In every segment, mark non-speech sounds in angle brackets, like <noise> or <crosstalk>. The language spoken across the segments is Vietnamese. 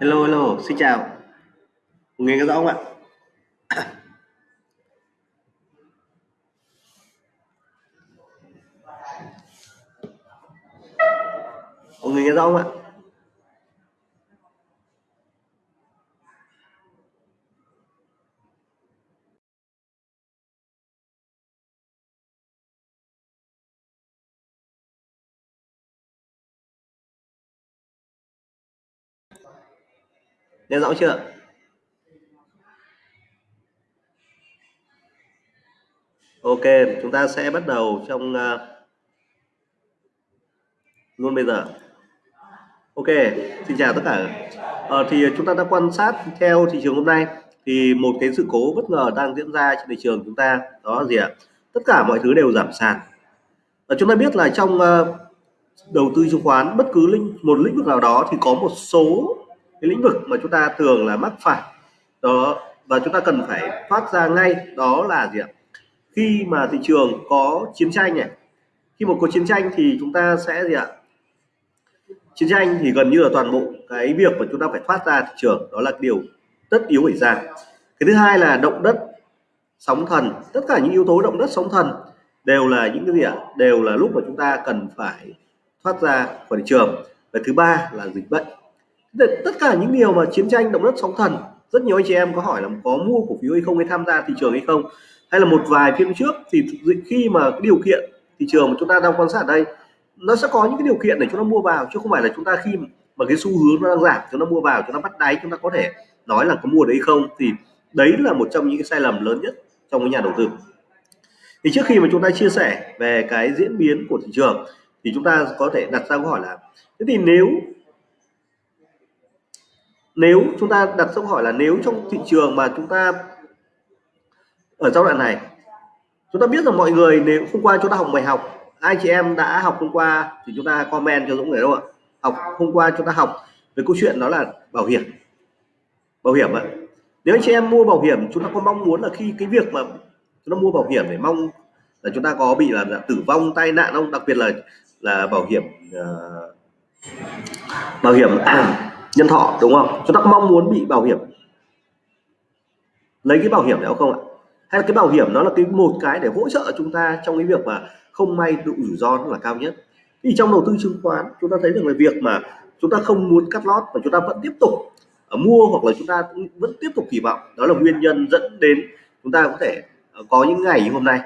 Hello, hello, xin chào. nghe có rõ không ạ? Mọi người nghe rõ không ạ? Nghe rõ chưa? Ok, chúng ta sẽ bắt đầu trong uh, luôn bây giờ. Ok, xin chào tất cả. Ờ, thì chúng ta đã quan sát theo thị trường hôm nay thì một cái sự cố bất ngờ đang diễn ra trên thị trường chúng ta đó là gì ạ? Tất cả mọi thứ đều giảm sàn. Và chúng ta biết là trong uh, đầu tư chứng khoán bất cứ lĩnh một lĩnh vực nào đó thì có một số cái lĩnh vực mà chúng ta thường là mắc phải. Đó và chúng ta cần phải thoát ra ngay đó là gì ạ? Khi mà thị trường có chiến tranh này, khi một có chiến tranh thì chúng ta sẽ gì ạ? chiến tranh thì gần như là toàn bộ cái việc mà chúng ta phải thoát ra thị trường đó là điều tất yếu phải ra. Cái thứ hai là động đất sóng thần tất cả những yếu tố động đất sóng thần đều là những cái gì ạ? Đều là lúc mà chúng ta cần phải thoát ra khỏi thị trường. Và thứ ba là dịch bệnh tất cả những điều mà chiến tranh động đất sóng thần, rất nhiều anh chị em có hỏi là có mua cổ phiếu hay không hay tham gia thị trường hay không? Hay là một vài phiên trước thì khi mà cái điều kiện thị trường mà chúng ta đang quan sát ở đây, nó sẽ có những cái điều kiện để chúng ta mua vào, chứ không phải là chúng ta khi mà cái xu hướng nó đang giảm, chúng ta mua vào, chúng ta bắt đáy, chúng ta có thể nói là có mua đấy không? Thì đấy là một trong những cái sai lầm lớn nhất trong cái nhà đầu tư. Thì trước khi mà chúng ta chia sẻ về cái diễn biến của thị trường, thì chúng ta có thể đặt ra câu hỏi là, thế thì nếu nếu chúng ta đặt câu hỏi là nếu trong thị trường mà chúng ta ở giai đoạn này chúng ta biết rằng mọi người nếu hôm qua chúng ta học bài học ai chị em đã học hôm qua thì chúng ta comment cho Dũng này đâu ạ? Học hôm qua chúng ta học về câu chuyện đó là bảo hiểm. Bảo hiểm ạ. Nếu anh chị em mua bảo hiểm chúng ta có mong muốn là khi cái việc mà chúng ta mua bảo hiểm để mong là chúng ta có bị là tử vong tai nạn không? Đặc biệt là là bảo hiểm uh, bảo hiểm nhân thọ, đúng không? Chúng ta mong muốn bị bảo hiểm. Lấy cái bảo hiểm đó không ạ? Hay là cái bảo hiểm nó là cái một cái để hỗ trợ chúng ta trong cái việc mà không may độ rủi ro nó là cao nhất? Thì trong đầu tư chứng khoán, chúng ta thấy được là việc mà chúng ta không muốn cắt lót và chúng ta vẫn tiếp tục à, mua hoặc là chúng ta vẫn tiếp tục kỳ vọng, đó là nguyên nhân dẫn đến chúng ta có thể à, có những ngày như hôm nay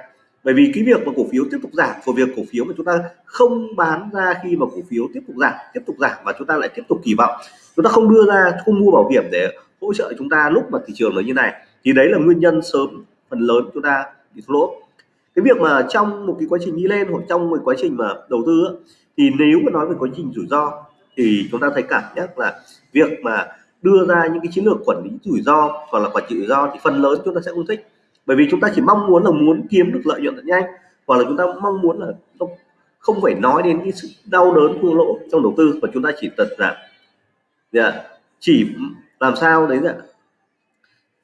bởi vì cái việc mà cổ phiếu tiếp tục giảm, của việc cổ phiếu mà chúng ta không bán ra khi mà cổ phiếu tiếp tục giảm, tiếp tục giảm và chúng ta lại tiếp tục kỳ vọng, chúng ta không đưa ra, không mua bảo hiểm để hỗ trợ chúng ta lúc mà thị trường nó như này, thì đấy là nguyên nhân sớm, phần lớn chúng ta bị thua lỗ. Cái việc mà trong một cái quá trình đi lên hoặc trong một quá trình mà đầu tư thì nếu mà nói về quá trình rủi ro, thì chúng ta thấy cảm giác là việc mà đưa ra những cái chiến lược quản lý rủi ro hoặc là quản trị rủi ro thì phần lớn chúng ta sẽ không thích bởi vì chúng ta chỉ mong muốn là muốn kiếm được lợi nhuận thật nhanh hoặc là chúng ta mong muốn là không phải nói đến cái sự đau đớn thua lỗ trong đầu tư và chúng ta chỉ tật là yeah, chỉ làm sao đấy là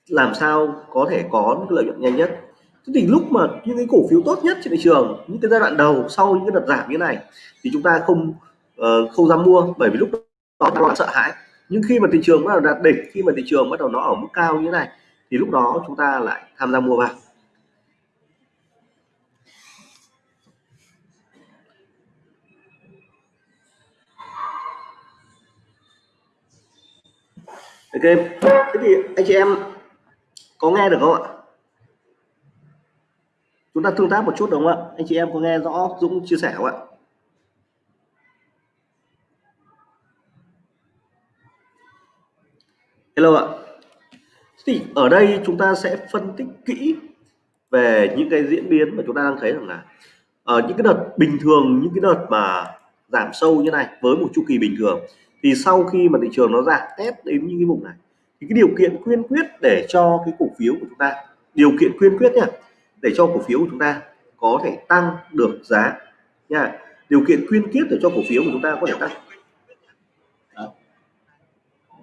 làm sao có thể có lợi nhuận nhanh nhất. Thế thì lúc mà những cái cổ phiếu tốt nhất trên thị trường những cái giai đoạn đầu sau những cái đợt giảm như này thì chúng ta không uh, không dám mua bởi vì lúc đó ta sợ hãi. Nhưng khi mà thị trường bắt đầu đạt đỉnh khi mà thị trường bắt đầu nó ở mức cao như thế này thì lúc đó chúng ta lại tham gia mua vào ok, thế thì anh chị em có nghe được không ạ? Chúng ta tương tác một chút đúng không ạ? Anh chị em có nghe rõ Dũng chia sẻ không ạ? Hello ạ thì ở đây chúng ta sẽ phân tích kỹ về những cái diễn biến mà chúng ta đang thấy rằng là ở những cái đợt bình thường, những cái đợt mà giảm sâu như này với một chu kỳ bình thường. Thì sau khi mà thị trường nó giảm test đến những cái vùng này, thì cái điều kiện quyên quyết để cho cái cổ phiếu của chúng ta, điều kiện quyên quyết nhá để cho cổ phiếu của chúng ta có thể tăng được giá nha. Điều kiện quyên quyết để cho cổ phiếu của chúng ta có thể tăng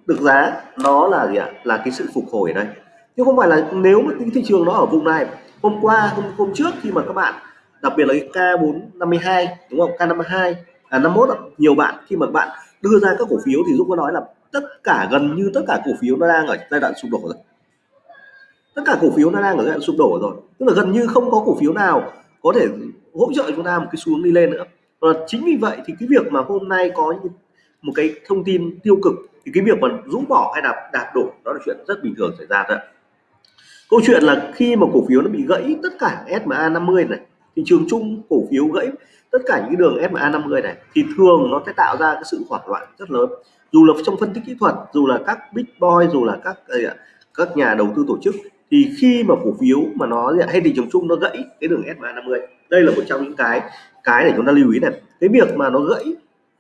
được giá nó là gì ạ? Là cái sự phục hồi ở đây. Chứ không phải là nếu mà cái thị trường nó ở vùng này hôm qua hôm, hôm trước khi mà các bạn đặc biệt là cái K452 đúng không? K52 à 51 nhiều bạn khi mà bạn đưa ra các cổ phiếu thì Dũng có nói là tất cả gần như tất cả cổ phiếu nó đang ở giai đoạn sụp đổ rồi. Tất cả cổ phiếu nó đang ở giai đoạn sụp đổ rồi. Tức là gần như không có cổ phiếu nào có thể hỗ trợ chúng ta một cái xuống đi lên nữa. Và chính vì vậy thì cái việc mà hôm nay có một cái thông tin tiêu cực thì cái việc mà rũ bỏ hay là đạt đổ đó là chuyện rất bình thường xảy ra thôi. Câu chuyện là khi mà cổ phiếu nó bị gãy tất cả SMA 50 này thị trường chung cổ phiếu gãy tất cả những đường SMA 50 này thì thường nó sẽ tạo ra cái sự hoảng loạn rất lớn. Dù là trong phân tích kỹ thuật dù là các big boy dù là các các nhà đầu tư tổ chức thì khi mà cổ phiếu mà nó hay thị trường chung nó gãy cái đường SMA 50 đây là một trong những cái cái để chúng ta lưu ý này. Cái việc mà nó gãy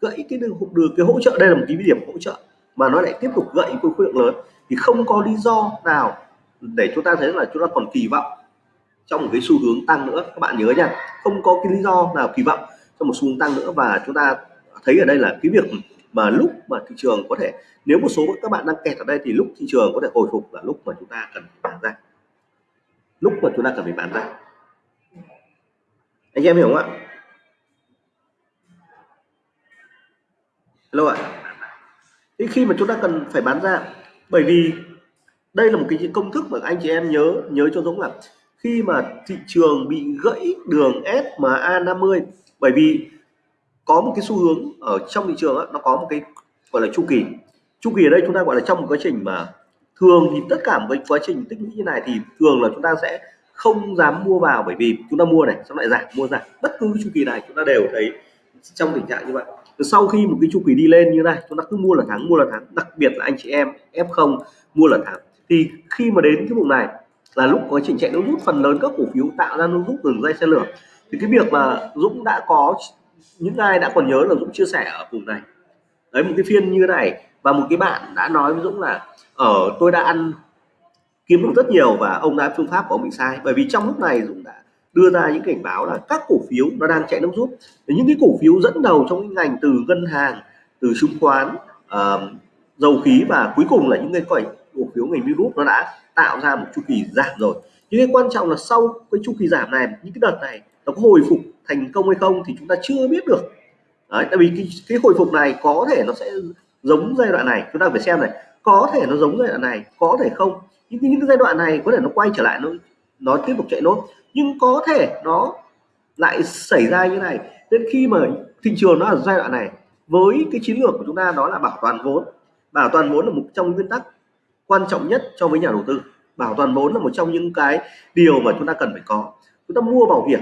gãy cái đường, đường cái hỗ trợ đây là một cái điểm hỗ trợ mà nó lại tiếp tục gãy với khối lượng lớn, thì không có lý do nào để chúng ta thấy là chúng ta còn kỳ vọng trong một cái xu hướng tăng nữa. Các bạn nhớ nha, không có cái lý do nào kỳ vọng trong một xu hướng tăng nữa. Và chúng ta thấy ở đây là cái việc mà lúc mà thị trường có thể, nếu một số các bạn đang kẹt ở đây thì lúc thị trường có thể hồi phục là lúc mà chúng ta cần phải bán ra. Lúc mà chúng ta cần phải bán ra. Anh em hiểu không ạ? Hello ạ thế khi mà chúng ta cần phải bán ra bởi vì đây là một cái công thức mà anh chị em nhớ nhớ cho Dũng là khi mà thị trường bị gãy đường SMA 50 bởi vì có một cái xu hướng ở trong thị trường đó, nó có một cái gọi là chu kỳ. Chu kỳ ở đây chúng ta gọi là trong một quá trình mà thường thì tất cả một cái quá trình tích lũy như này thì thường là chúng ta sẽ không dám mua vào bởi vì chúng ta mua này xong lại giảm mua giảm bất cứ chu kỳ này chúng ta đều thấy trong tình trạng như vậy sau khi một cái chu kỳ đi lên như này, chúng ta cứ mua là thắng mua là thắng đặc biệt là anh chị em F0 mua là thắng thì khi mà đến cái vùng này là lúc có trình chạy nó rút phần lớn các cổ phiếu, tạo ra nó rút đường dây xe lửa. Thì cái việc mà Dũng đã có, những ai đã còn nhớ là Dũng chia sẻ ở vùng này. Đấy, một cái phiên như này, và một cái bạn đã nói với Dũng là ở tôi đã ăn kiếm được rất nhiều và ông đã phương pháp của ông bị sai. Bởi vì trong lúc này Dũng đã đưa ra những cảnh báo là các cổ phiếu nó đang chạy nước rút. Những cái cổ phiếu dẫn đầu trong cái ngành từ ngân hàng từ chứng khoán uh, dầu khí và cuối cùng là những cái cổ phiếu ngành virus nó đã tạo ra một chu kỳ giảm rồi. Nhưng cái quan trọng là sau cái chu kỳ giảm này những cái đợt này nó có hồi phục thành công hay không thì chúng ta chưa biết được. Đấy, tại vì cái, cái hồi phục này có thể nó sẽ giống giai đoạn này. Chúng ta phải xem này có thể nó giống giai đoạn này có thể không. Những, những cái giai đoạn này có thể nó quay trở lại nó nó tiếp tục chạy nốt nhưng có thể nó lại xảy ra như này. Nên khi mà thị trường nó ở giai đoạn này, với cái chiến lược của chúng ta đó là bảo toàn vốn. Bảo toàn vốn là một trong nguyên tắc quan trọng nhất cho với nhà đầu tư. Bảo toàn vốn là một trong những cái điều mà chúng ta cần phải có. Chúng ta mua bảo hiểm,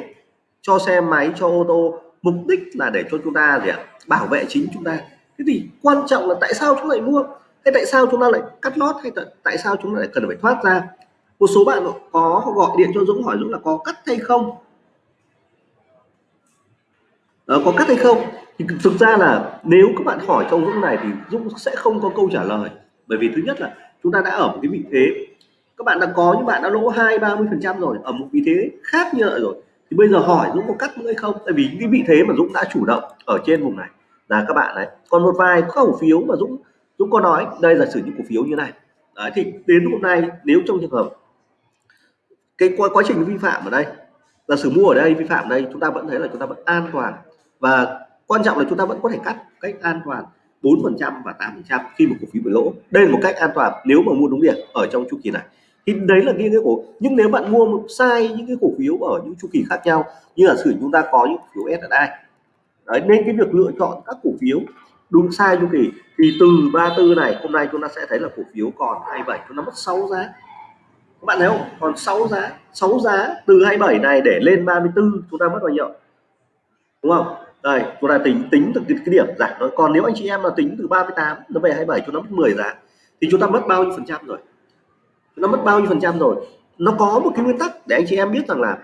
cho xe máy, cho ô tô, mục đích là để cho chúng ta gì ạ? Bảo vệ chính chúng ta. Thế thì quan trọng là tại sao chúng lại mua? Hay tại sao chúng ta lại cắt lót? Hay tại sao chúng ta lại cần phải thoát ra? Một số bạn có gọi điện cho Dũng hỏi Dũng là có cắt hay không? Đó, có cắt hay không? Thì thực ra là nếu các bạn hỏi trong Dũng này thì Dũng sẽ không có câu trả lời. Bởi vì thứ nhất là chúng ta đã ở một cái vị thế các bạn đã có những bạn đã lỗ hai ba mươi phần trăm rồi ở một vị thế khác như vậy rồi. Thì bây giờ hỏi Dũng có cắt nữa hay không? Tại vì cái vị thế mà Dũng đã chủ động ở trên vùng này là các bạn đấy còn một vài cổ phiếu mà Dũng Dũng có nói đây là sử những cổ phiếu như này. Đấy, thì đến hôm nay nếu trong trường hợp cái quá, quá trình vi phạm ở đây là sử mua ở đây vi phạm ở đây chúng ta vẫn thấy là chúng ta vẫn an toàn. Và quan trọng là chúng ta vẫn có thể cắt cách an toàn 4% và 8% khi một cổ phiếu bị lỗ. Đây là một cách an toàn nếu mà mua đúng điểm ở trong chu kỳ này. Thì đấy là cái, cái cổ nhưng nếu bạn mua sai những cái cổ phiếu ở những chu kỳ khác nhau như là sử chúng ta có những cổ phiếu SSI đấy nên cái việc lựa chọn các cổ phiếu đúng sai chu kỳ thì từ 34 này hôm nay chúng ta sẽ thấy là cổ phiếu còn 27 chúng ta mất 6 giá các bạn thấy không? Còn 6 giá 6 giá từ 27 này để lên 34 chúng ta mất bao nhiêu? Đúng không? Đây chúng ta tính tính từ cái, điểm giảm thôi. Còn nếu anh chị em là tính từ 38 nó về 27 chúng ta mất 10 giá. Thì chúng ta mất bao nhiêu phần trăm rồi? Nó mất bao nhiêu phần trăm rồi? Nó có một cái nguyên tắc để anh chị em biết rằng là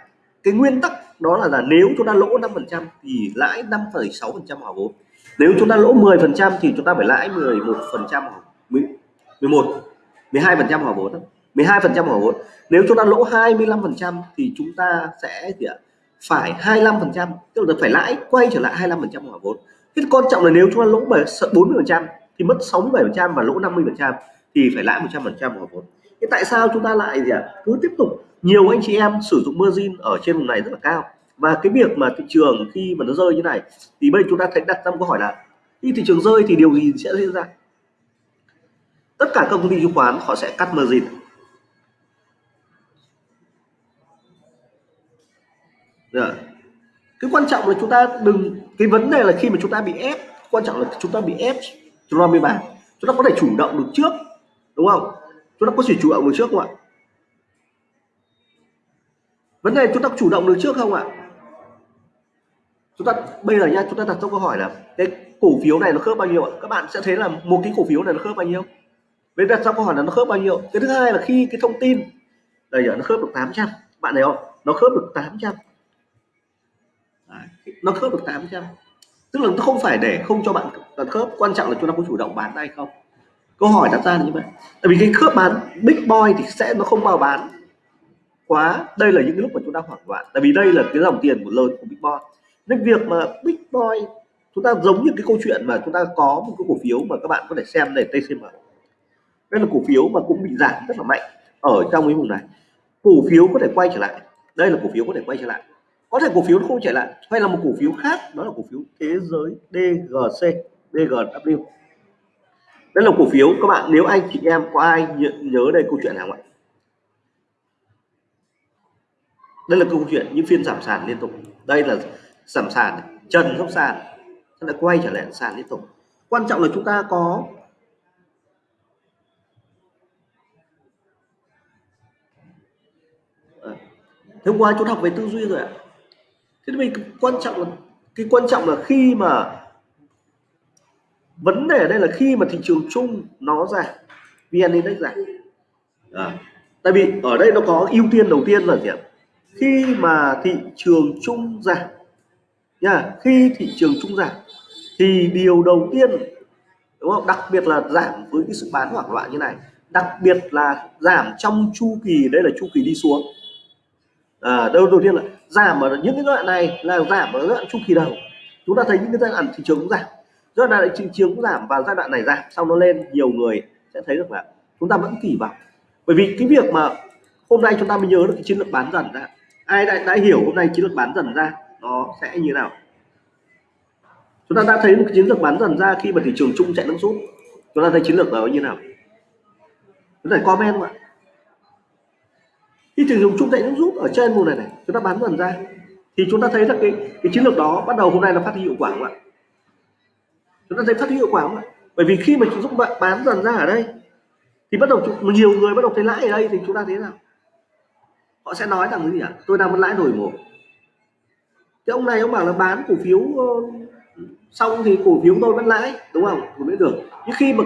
cái nguyên tắc đó là là nếu chúng ta lỗ 5 phần trăm thì lãi 5,6 phần trăm hòa vốn. Nếu chúng ta lỗ 10 phần trăm thì chúng ta phải lãi 11 phần trăm 11 12 phần trăm hòa vốn 12 phần trăm hòa vốn nếu chúng ta lỗ 25 phần trăm thì chúng ta sẽ gì ạ? Phải 25 phần trăm, tức là phải lãi, quay trở lại 25 phần trăm hòa vốn cái quan trọng là nếu chúng ta lỗ 40 phần trăm thì mất 67 phần trăm và lỗ 50 phần trăm thì phải lãi 100 phần trăm hòa vốn thế tại sao chúng ta lại gì ạ? Cứ tiếp tục, nhiều anh chị em sử dụng margin ở trên vùng này rất là cao. Và cái việc mà thị trường khi mà nó rơi như này, thì bây chúng ta thấy đặt ra câu hỏi là, khi thị trường rơi thì điều gì sẽ diễn ra? Tất cả các công ty chứng khoán họ sẽ cắt margin. Được. cái quan trọng là chúng ta đừng, cái vấn đề là khi mà chúng ta bị ép, quan trọng là chúng ta bị ép, chúng ta mới bán. Chúng ta có thể chủ động được trước, đúng không? Chúng ta có thể chủ động được trước không ạ? Vấn đề chúng ta chủ động được trước không ạ? Chúng ta, bây giờ nha, chúng ta đặt câu hỏi là, cái cổ phiếu này nó khớp bao nhiêu ạ? Các bạn sẽ thấy là một cái cổ phiếu này nó khớp bao nhiêu? Bây đặt ra câu hỏi là nó khớp bao nhiêu? Cái thứ hai là khi cái thông tin, đây giờ nó khớp được 800 bạn thấy không? Nó khớp được 800 trăm nó khớp được 800 tức là nó không phải để không cho bạn khớp, quan trọng là chúng ta có chủ động bán hay không? Câu hỏi đặt ra là như vậy. Tại vì cái khớp bán big boy thì sẽ nó không bao bán quá. Đây là những cái lúc mà chúng ta hoảng loạn. Tại vì đây là cái dòng tiền của lớn của big boy. Nên việc mà big boy, chúng ta giống như cái câu chuyện mà chúng ta có một cái cổ phiếu mà các bạn có thể xem để TCM đây là cổ phiếu mà cũng bị giảm rất là mạnh ở trong cái vùng này. Cổ phiếu có thể quay trở lại. Đây là cổ phiếu có thể quay trở lại có thể cổ phiếu nó không trở lại hay là một cổ phiếu khác đó là cổ phiếu thế giới DGC DGW đây là cổ phiếu các bạn nếu anh chị em có ai nhớ, nhớ đây câu chuyện nào vậy đây là câu chuyện những phiên giảm sàn liên tục. Đây là giảm sàn trần dốc sàn nó lại quay trở lại sàn liên tục. Quan trọng là chúng ta có ờ, hôm qua chúng học về tư duy rồi ạ thế thì quan trọng là cái quan trọng là khi mà vấn đề ở đây là khi mà thị trường chung nó giảm vn index giảm. À, tại vì ở đây nó có ưu tiên đầu tiên là gì ạ? Khi mà thị trường chung giảm nha khi thị trường chung giảm thì điều đầu tiên đúng không? Đặc biệt là giảm với cái sự bán hoảng loạn như này đặc biệt là giảm trong chu kỳ đây là chu kỳ đi xuống à, đầu đầu tiên là giảm ở những cái đoạn này là giảm ở đoạn chu kỳ đầu. Chúng ta thấy những cái giai đoạn thị trường cũng giảm. Giai đoạn thị trường cũng giảm và giai đoạn này giảm. Sau nó lên nhiều người sẽ thấy được là chúng ta vẫn kỳ vọng. Bởi vì cái việc mà hôm nay chúng ta mới nhớ được cái chiến lược bán dần ra. Ai đã, đã hiểu hôm nay chiến lược bán dần ra nó sẽ như nào? Chúng ta đã thấy một cái chiến lược bán dần ra khi mà thị trường chung chạy nước rút chúng ta thấy chiến lược đó như nào? Chúng ta comment ạ khi thị trường chung chạy nước rút ở trên vùng này này, chúng ta bán dần ra. Thì chúng ta thấy là cái cái chiến lược đó bắt đầu hôm nay nó phát huy hiệu quả không ạ? Chúng ta thấy phát huy hiệu quả không ạ? Bởi vì khi mà chúng ta bán dần ra ở đây, thì bắt đầu nhiều người bắt đầu thấy lãi ở đây thì chúng ta thấy nào? Họ sẽ nói rằng cái gì ạ? Tôi đang mất lãi đổi một. Cái ông này ông bảo là bán cổ phiếu ờ, xong thì cổ phiếu tôi vẫn lãi, đúng không? Cũng mới được. Nhưng khi mà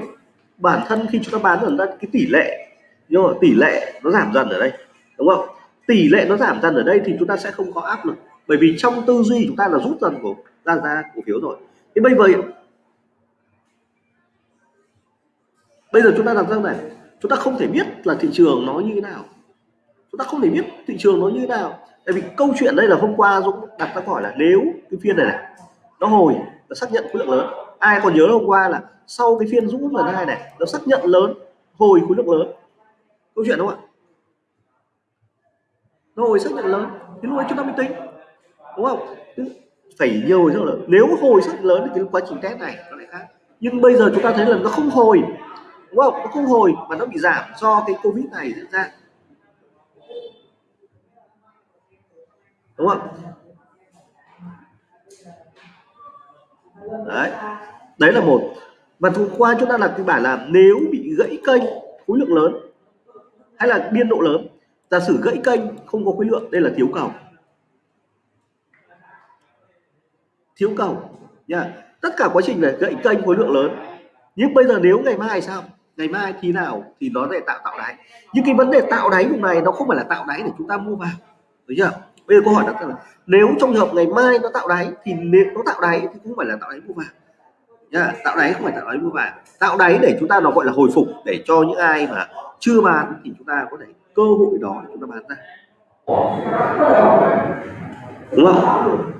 bản thân khi chúng ta bán dần ra, cái tỷ lệ nhưng mà tỷ lệ nó giảm dần ở đây đúng không? Tỷ lệ nó giảm dần ở đây thì chúng ta sẽ không có áp lực. Bởi vì trong tư duy chúng ta là rút dần của ra ra cổ phiếu rồi. Thì bây giờ bây giờ chúng ta đặt ra này? Chúng ta không thể biết là thị trường nó như thế nào. Chúng ta không thể biết thị trường nó như thế nào. Tại vì câu chuyện đây là hôm qua Dũng đặt ra hỏi là nếu cái phiên này, này nó hồi nó xác nhận khối lượng lớn. Ai còn nhớ hôm qua là sau cái phiên Dũng lần hai này nó xác nhận lớn hồi khối lượng lớn. Câu chuyện đúng không ạ? Nó hồi sức nhận lớn, thì lúc ấy chúng ta mới tính, đúng không? Phải nhiều hồi rất nếu hồi sức lớn thì cái quá trình test này nó lại khác. Nhưng bây giờ chúng ta thấy là nó không hồi, đúng không? Nó không hồi mà nó bị giảm do cái covid này diễn ra. Đúng không? Đấy. Đấy là một. Và hôm qua chúng ta là kịch bản là nếu bị gãy kênh, khối lượng lớn hay là biên độ lớn giả sử gãy kênh không có khối lượng, đây là thiếu cầu. Thiếu cầu, nha. Tất cả quá trình về gãy kênh khối lượng lớn. Nhưng bây giờ nếu ngày mai sao? Ngày mai thì nào thì nó sẽ tạo tạo đáy. Nhưng cái vấn đề tạo đáy lúc này nó không phải là tạo đáy để chúng ta mua vào. Được chưa? Bây giờ câu hỏi đặt ra là, nếu trong trường hợp ngày mai nó tạo đáy thì nếu nó tạo đáy thì cũng phải là tạo đáy mua vào nhá tạo đáy không phải tạo đáy mua vàng. Tạo đáy để chúng ta nó gọi là hồi phục để cho những ai mà chưa bán thì chúng ta có thể cơ hội đó để chúng ta bán ra. Đúng không?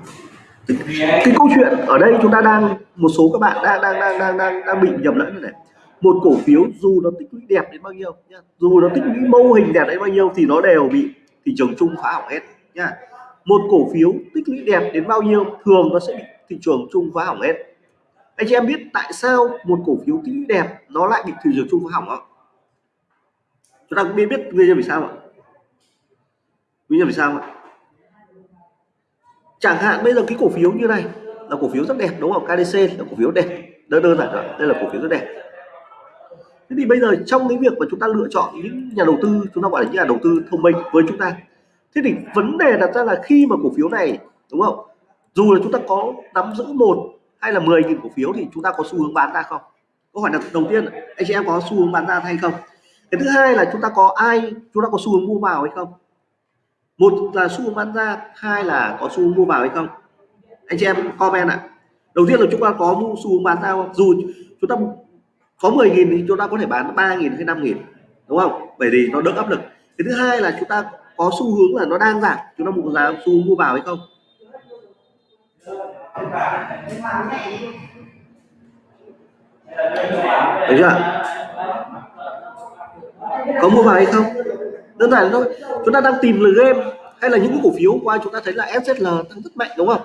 Cái, cái câu chuyện ở đây chúng ta đang một số các bạn đang đang đang đang đang, đang bị nhầm lẫn này. Một cổ phiếu dù nó tích lũy đẹp đến bao nhiêu nhá dù nó tích lũy mô hình đẹp đến bao nhiêu thì nó đều bị thị trường chung phá hỏng hết nhá. Một cổ phiếu tích lũy đẹp đến bao nhiêu thường nó sẽ bị thị trường chung phá hỏng hết anh chị em biết tại sao một cổ phiếu tích đẹp nó lại bị thị trường chung phá hỏng không? Chúng ta cũng biết biết nguyên nhân vì sao ạ? Nguyên nhân vì sao ạ? Chẳng hạn bây giờ cái cổ phiếu như này là cổ phiếu rất đẹp đúng không? KDC là cổ phiếu đẹp. Đơn đơn giản rồi đây là cổ phiếu rất đẹp. Thế thì bây giờ trong cái việc mà chúng ta lựa chọn những nhà đầu tư, chúng ta gọi là những nhà đầu tư thông minh với chúng ta. Thế thì vấn đề đặt ra là khi mà cổ phiếu này, đúng không? Dù là chúng ta có nắm giữ một hay là 10 nghìn cổ phiếu thì chúng ta có xu hướng bán ra không? Câu hỏi là đầu tiên, anh chị em có xu hướng bán ra hay không? Cái thứ hai là chúng ta có ai, chúng ta có xu hướng mua vào hay không? Một là xu hướng bán ra, hai là có xu hướng mua vào hay không? Anh chị em comment ạ. Đầu tiên là chúng ta có mua xu hướng bán ra không? Dù chúng ta có 10 nghìn thì chúng ta có thể bán 3 nghìn hay 5 nghìn, đúng không? Bởi vì nó đỡ áp lực. Cái thứ hai là chúng ta có xu hướng là nó đang giảm chúng ta mua giá xu hướng mua vào hay không? Đấy chưa? Có mua vào hay không? Đơn giản thôi. Chúng ta đang tìm lời game hay là những cái cổ phiếu qua chúng ta thấy là SZL tăng rất mạnh đúng không?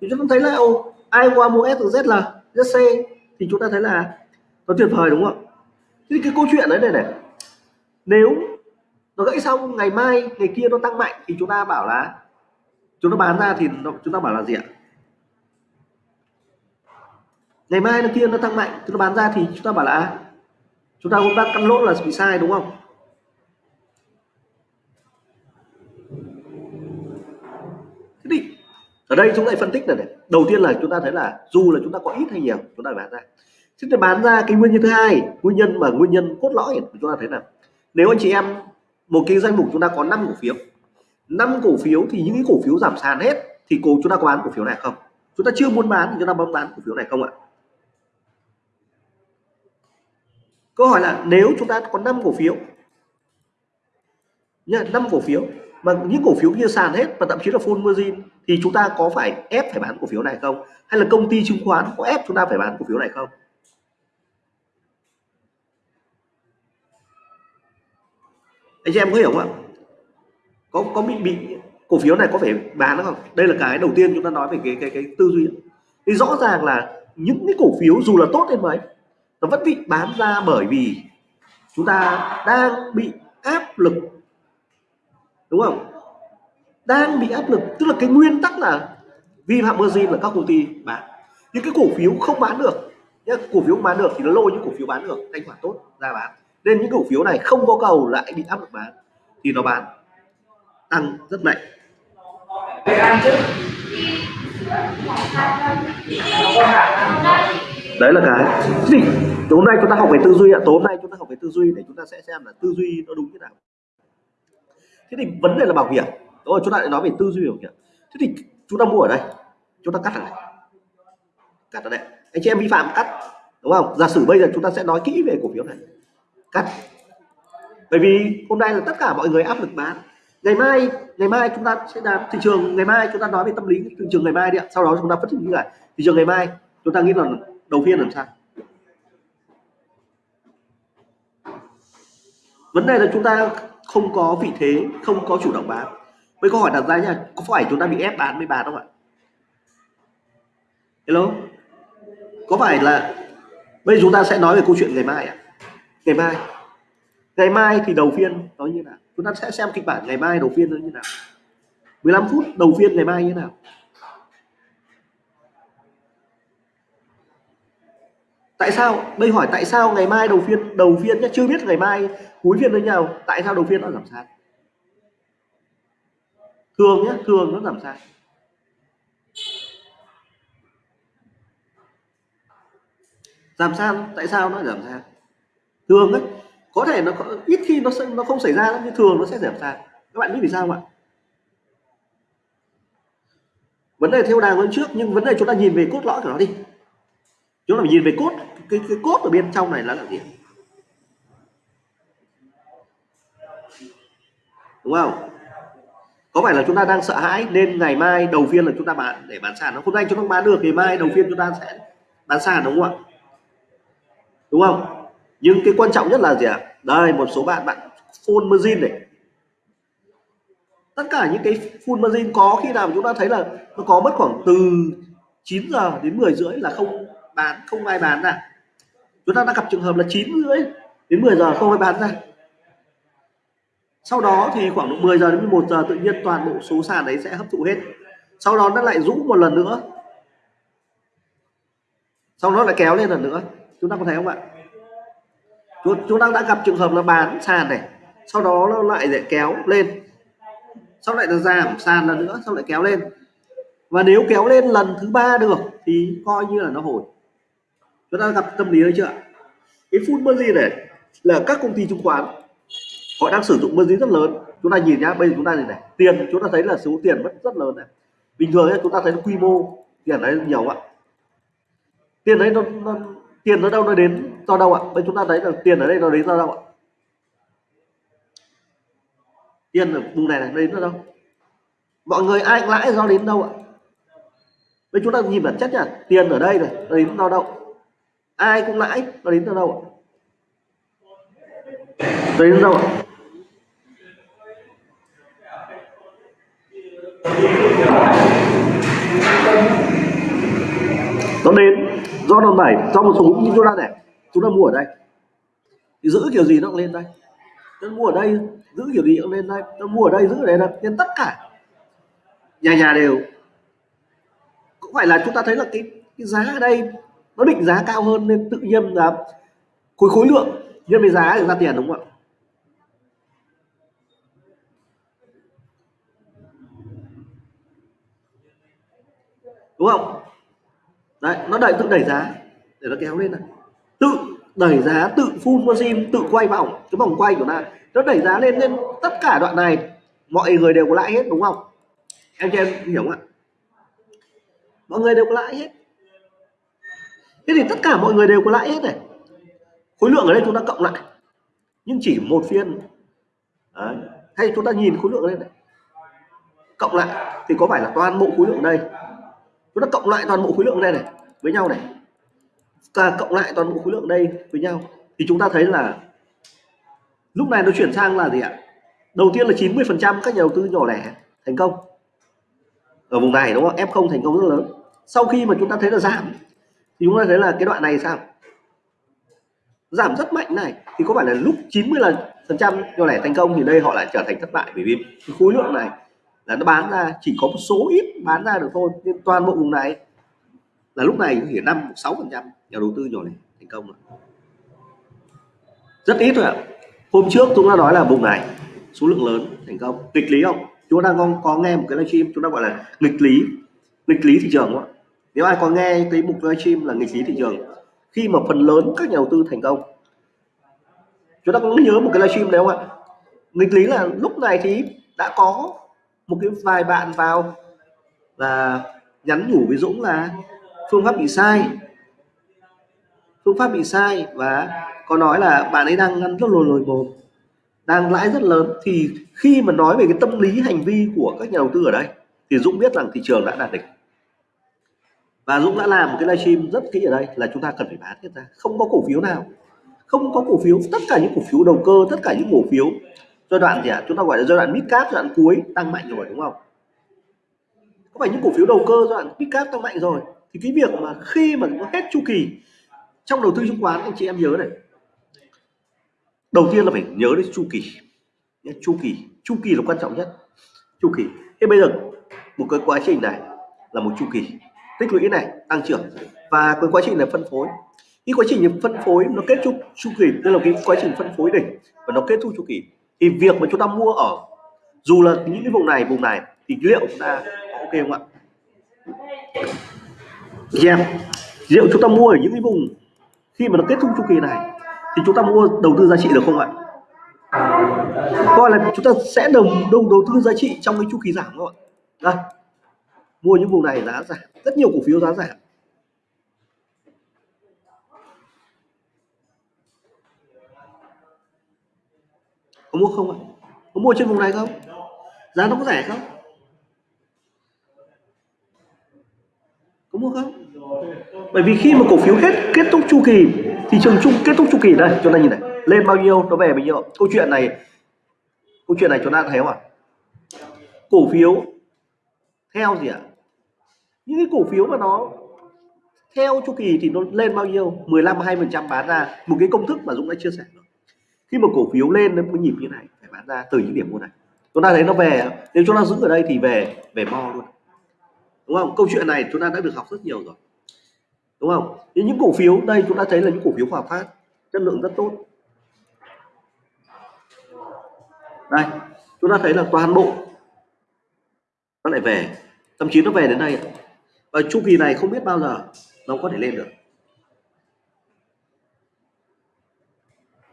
Thì chúng ta thấy là ô, ai qua mua SZL, ZC thì chúng ta thấy là nó tuyệt vời đúng không? Thì cái câu chuyện đấy này này. Nếu nó gãy xong ngày mai ngày kia nó tăng mạnh thì chúng ta bảo là chúng ta bán ra thì nó, chúng ta bảo là gì ạ? Ngày mai nó kia nó tăng mạnh chúng ta bán ra thì chúng ta bảo là chúng ta cũng đang cắt lỗ là bị sai đúng không thế thì ở đây chúng ta phân tích này, này đầu tiên là chúng ta thấy là dù là chúng ta có ít hay nhiều chúng ta bán ra chúng ta bán ra cái nguyên nhân thứ hai nguyên nhân mà nguyên nhân cốt lõi chúng ta thấy là nếu anh chị em một cái danh mục chúng ta có 5 cổ phiếu năm cổ phiếu thì những cái cổ phiếu giảm sàn hết thì cổ chúng ta có bán cổ phiếu này không chúng ta chưa muốn bán thì chúng ta bấm bán cổ phiếu này không ạ câu hỏi là nếu chúng ta có 5 cổ phiếu nha năm cổ phiếu, mà những cổ phiếu kia sàn hết và thậm chí là full margin, thì chúng ta có phải ép phải bán cổ phiếu này không? Hay là công ty chứng khoán có ép chúng ta phải bán cổ phiếu này không? Anh chị em có hiểu không ạ? Có có bị bị cổ phiếu này có phải bán không? Đây là cái đầu tiên chúng ta nói về cái cái cái tư duy. Thì rõ ràng là những cái cổ phiếu dù là tốt đến mấy nó vẫn bị bán ra bởi vì chúng ta đang bị áp lực. Đúng không? Đang bị áp lực. Tức là cái nguyên tắc là vi phạm margin là các công ty bán. Những cái cổ phiếu không bán được nhé cổ phiếu bán được thì nó lôi những cổ phiếu bán được, thanh khoản tốt ra bán. Nên những cổ phiếu này không có cầu lại bị áp lực bán thì nó bán tăng rất mạnh đấy là cái gì tối nay chúng ta học về tư duy ạ tối nay chúng ta học về tư duy để chúng ta sẽ xem là tư duy nó đúng như nào thế thì vấn đề là bảo hiểm rồi chúng ta lại nói về tư duy bảo hiểm thế thì chúng ta mua ở đây chúng ta cắt ở đây cắt ở đây anh chị em vi phạm cắt đúng không giả sử bây giờ chúng ta sẽ nói kỹ về cổ phiếu này cắt bởi vì hôm nay là tất cả mọi người áp lực bán ngày mai ngày mai chúng ta sẽ làm thị trường ngày mai chúng ta nói về tâm lý thị trường ngày mai đi ạ sau đó chúng ta phân tích như này thị trường ngày mai chúng ta nghĩ là đầu phiên làm sao? Vấn đề là chúng ta không có vị thế, không có chủ động bán. Với câu hỏi đặt ra nha có phải chúng ta bị ép bán mới bán không ạ? Hello? Có phải là bây giờ chúng ta sẽ nói về câu chuyện ngày mai ạ? Ngày mai. Ngày mai thì đầu phiên nó như nào? Chúng ta sẽ xem kịch bản ngày mai, đầu phiên nó như nào? 15 phút, đầu phiên ngày mai như nào? Tại sao? Đây hỏi tại sao ngày mai đầu phiên đầu phiên nhé chưa biết ngày mai cuối phiên thế nào. Tại sao đầu phiên nó giảm sàn? Thường nhé thường nó giảm sàn. Giảm sàn, tại sao nó giảm sàn? Thường ấy có thể nó ít khi nó nó không xảy ra nhưng thường nó sẽ giảm sàn. Các bạn biết vì sao không ạ? Vấn đề theo đà hơn trước, nhưng vấn đề chúng ta nhìn về cốt lõi của nó đi chúng ta phải nhìn về cốt. Cái, cái cốt ở bên trong này là là gì đúng không? Có phải là chúng ta đang sợ hãi nên ngày mai đầu phiên là chúng ta bán để bán sàn nó hôm nay chúng ta bán được thì mai đầu phiên chúng ta sẽ bán sàn đúng không ạ? Đúng không? Nhưng cái quan trọng nhất là gì ạ? Đây một số bạn bạn full margin này. Tất cả những cái full margin có khi nào chúng ta thấy là nó có mất khoảng từ 9 giờ đến 10 rưỡi là không bán, không ai bán ra. Chúng ta đã gặp trường hợp là 9 rưỡi đến 10 giờ không ai bán ra. Sau đó thì khoảng 10 giờ đến 11 giờ tự nhiên toàn bộ số sàn đấy sẽ hấp thụ hết. Sau đó nó lại rũ một lần nữa. Sau đó lại kéo lên lần nữa. Chúng ta có thấy không ạ? Chúng ta đã gặp trường hợp là bán sàn này, sau đó nó lại để kéo lên. Sau lại là giảm sàn lần nữa, sau lại kéo lên. Và nếu kéo lên lần thứ ba được thì coi như là nó hồi chúng ta gặp tâm lý đấy chưa cái full margin này là các công ty chứng khoán họ đang sử dụng margin rất lớn. Chúng ta nhìn nhá bây giờ chúng ta nhìn này tiền chúng ta thấy là số tiền vẫn rất lớn này. Bình thường ấy, chúng ta thấy quy mô tiền đấy nhiều ạ. Tiền đấy nó, nó tiền nó đâu nó đến do đâu ạ? Bây chúng ta thấy là tiền ở đây nó đến do đâu ạ? Tiền ở vùng này này đến do đâu? Mọi người ai lãi do đến đâu ạ? Bây chúng ta nhìn bản chất nhá tiền ở đây này nó đến do đâu? Ai cũng lãi nó đến từ đâu ạ? Nó đến đâu ạ? Nó đến do đòn bẩy do một số như chúng ta này. Chúng ta mua ở đây. Thì giữ kiểu gì nó cũng lên đây. Nó mua ở đây giữ kiểu gì cũng lên đây. Nó mua ở đây giữ ở đây nên tất cả nhà nhà đều. Cũng phải là chúng ta thấy là cái, cái giá ở đây nó định giá cao hơn nên tự nhiên là khối khối lượng nhân với giá thì ra tiền, đúng không ạ? Đúng không? Đấy, nó đẩy, tự đẩy giá để nó kéo lên này. Tự đẩy giá, tự full margin, tự quay vòng. Cái vòng quay của nó nó đẩy giá lên nên tất cả đoạn này, mọi người đều có lãi hết, đúng không? Em cho em hiểu không ạ? Mọi người đều có lãi hết thế thì tất cả mọi người đều có lãi hết này. Khối lượng ở đây chúng ta cộng lại. Nhưng chỉ một phiên. Đấy. hay chúng ta nhìn khối lượng ở đây này. Cộng lại thì có phải là toàn bộ khối lượng đây? Chúng ta cộng lại toàn bộ khối lượng đây này, với nhau này. Ta cộng lại toàn bộ khối lượng đây với nhau. Thì chúng ta thấy là lúc này nó chuyển sang là gì ạ? Đầu tiên là 90 phần trăm các nhà đầu tư nhỏ lẻ thành công. Ở vùng này đúng không? F0 thành công rất lớn. Sau khi mà chúng ta thấy là giảm thì chúng ta thấy là cái đoạn này sao? Giảm rất mạnh này, thì có phải là lúc 90 lần phần trăm nhỏ lẻ thành công thì đây họ lại trở thành thất bại? Bởi vì khối lượng này là nó bán ra, chỉ có một số ít bán ra được thôi. Nên toàn bộ vùng này là lúc này chỉ năm, sáu phần trăm nhà đầu tư nhỏ này thành công rồi. Rất ít thôi ạ. Hôm trước chúng ta nói là vùng này số lượng lớn thành công. Nghịch lý không? Chúng ta đang có nghe một cái livestream, chúng ta gọi là nghịch lý. Nghịch lý thị trường không ạ? Nếu ai có nghe cái mục livestream là nghịch lý thị trường, khi mà phần lớn các nhà đầu tư thành công. Chúng ta cũng nhớ một cái livestream đấy không ạ? Nghịch lý là lúc này thì đã có một cái vài bạn vào và nhắn nhủ với Dũng là phương pháp bị sai. Phương pháp bị sai và có nói là bạn ấy đang ngăn rất lồi lồi bột đang lãi rất lớn. Thì khi mà nói về cái tâm lý, hành vi của các nhà đầu tư ở đây, thì Dũng biết rằng thị trường đã đạt đỉnh và Dũng đã làm một cái livestream rất kỹ ở đây là chúng ta cần phải bán hết ra không có cổ phiếu nào. Không có cổ phiếu. Tất cả những cổ phiếu đầu cơ, tất cả những cổ phiếu. Giai đoạn gì ạ? À? chúng ta gọi là giai đoạn mid cap, giai đoạn cuối, tăng mạnh rồi, đúng không? Có phải những cổ phiếu đầu cơ, giai đoạn mid cap tăng mạnh rồi? Thì cái việc mà khi mà nó hết chu kỳ trong đầu tư chứng khoán, anh chị em nhớ này. Đầu tiên là phải nhớ đến chu kỳ. Chu kỳ. Chu kỳ là quan trọng nhất. Chu kỳ. Thế bây giờ, một cái quá trình này là một chu kỳ tích lũy này, tăng trưởng. Và cái quá trình là phân phối. Cái quá trình phân phối nó kết thúc chu kỳ, tức là cái quá trình phân phối đỉnh. Và nó kết thúc chu kỳ. Thì việc mà chúng ta mua ở, dù là những cái vùng này vùng này, thì liệu chúng ta ok không ạ? Yeah liệu chúng ta mua ở những cái vùng khi mà nó kết thúc chu kỳ này, thì chúng ta mua đầu tư giá trị được không ạ? Coi là chúng ta sẽ đồng đồng đầu tư giá trị trong cái chu kỳ giảm không ạ? Đây mua những vùng này giá giảm. Rất nhiều cổ phiếu giá giảm. Có mua không ạ? Có mua trên vùng này không? Giá nó có rẻ không? Có mua không? Bởi vì khi mà cổ phiếu hết, kết thúc chu kỳ, thị trường chung kết thúc chu kỳ, đây chúng ta nhìn này, lên bao nhiêu, nó về bao nhiêu câu chuyện này, câu chuyện này chúng ta thấy không ạ? Cổ phiếu theo gì ạ? Những cái cổ phiếu mà nó theo chu kỳ thì nó lên bao nhiêu? 15 20 phần trăm bán ra. Một cái công thức mà Dũng đã chia sẻ rồi. Khi mà cổ phiếu lên đến có nhịp như này, phải bán ra từ những điểm mua này. Chúng ta thấy nó về nếu chúng ta giữ ở đây thì về về mo luôn. Đúng không? Câu chuyện này chúng ta đã được học rất nhiều rồi. Đúng không? Những cổ phiếu, đây chúng ta thấy là những cổ phiếu hòa phát, chất lượng rất tốt. Đây, chúng ta thấy là toàn bộ nó lại về. Thậm chí nó về đến đây ở chu kỳ này không biết bao giờ nó có thể lên được.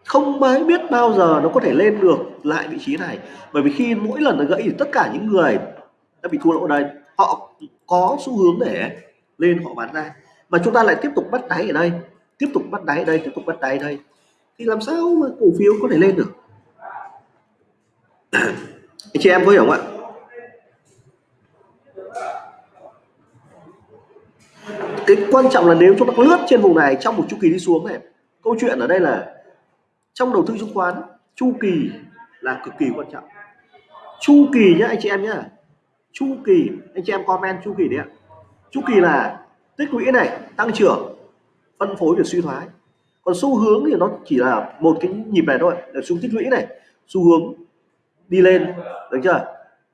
Không mới biết bao giờ nó có thể lên được lại vị trí này. Bởi vì khi mỗi lần nó gãy thì tất cả những người đã bị thua lỗ đây họ có xu hướng để lên họ bán ra. Mà chúng ta lại tiếp tục bắt đáy ở đây, tiếp tục bắt đáy ở đây, tiếp tục bắt đáy ở đây. Thì làm sao mà cổ phiếu có thể lên được? Anh <clears throat> chị em có hiểu không ạ? Cái quan trọng là nếu chúng ta lướt trên vùng này trong một chu kỳ đi xuống này, câu chuyện ở đây là trong đầu tư chứng khoán, chu kỳ là cực kỳ quan trọng. Chu kỳ nhá, anh chị em nhá. Chu kỳ, anh chị em comment chu kỳ đấy ạ. Chu kỳ là tích lũy này, tăng trưởng, phân phối và suy thoái. Còn xu hướng thì nó chỉ là một cái nhịp này thôi là xu tích lũy này, xu hướng đi lên, được chưa?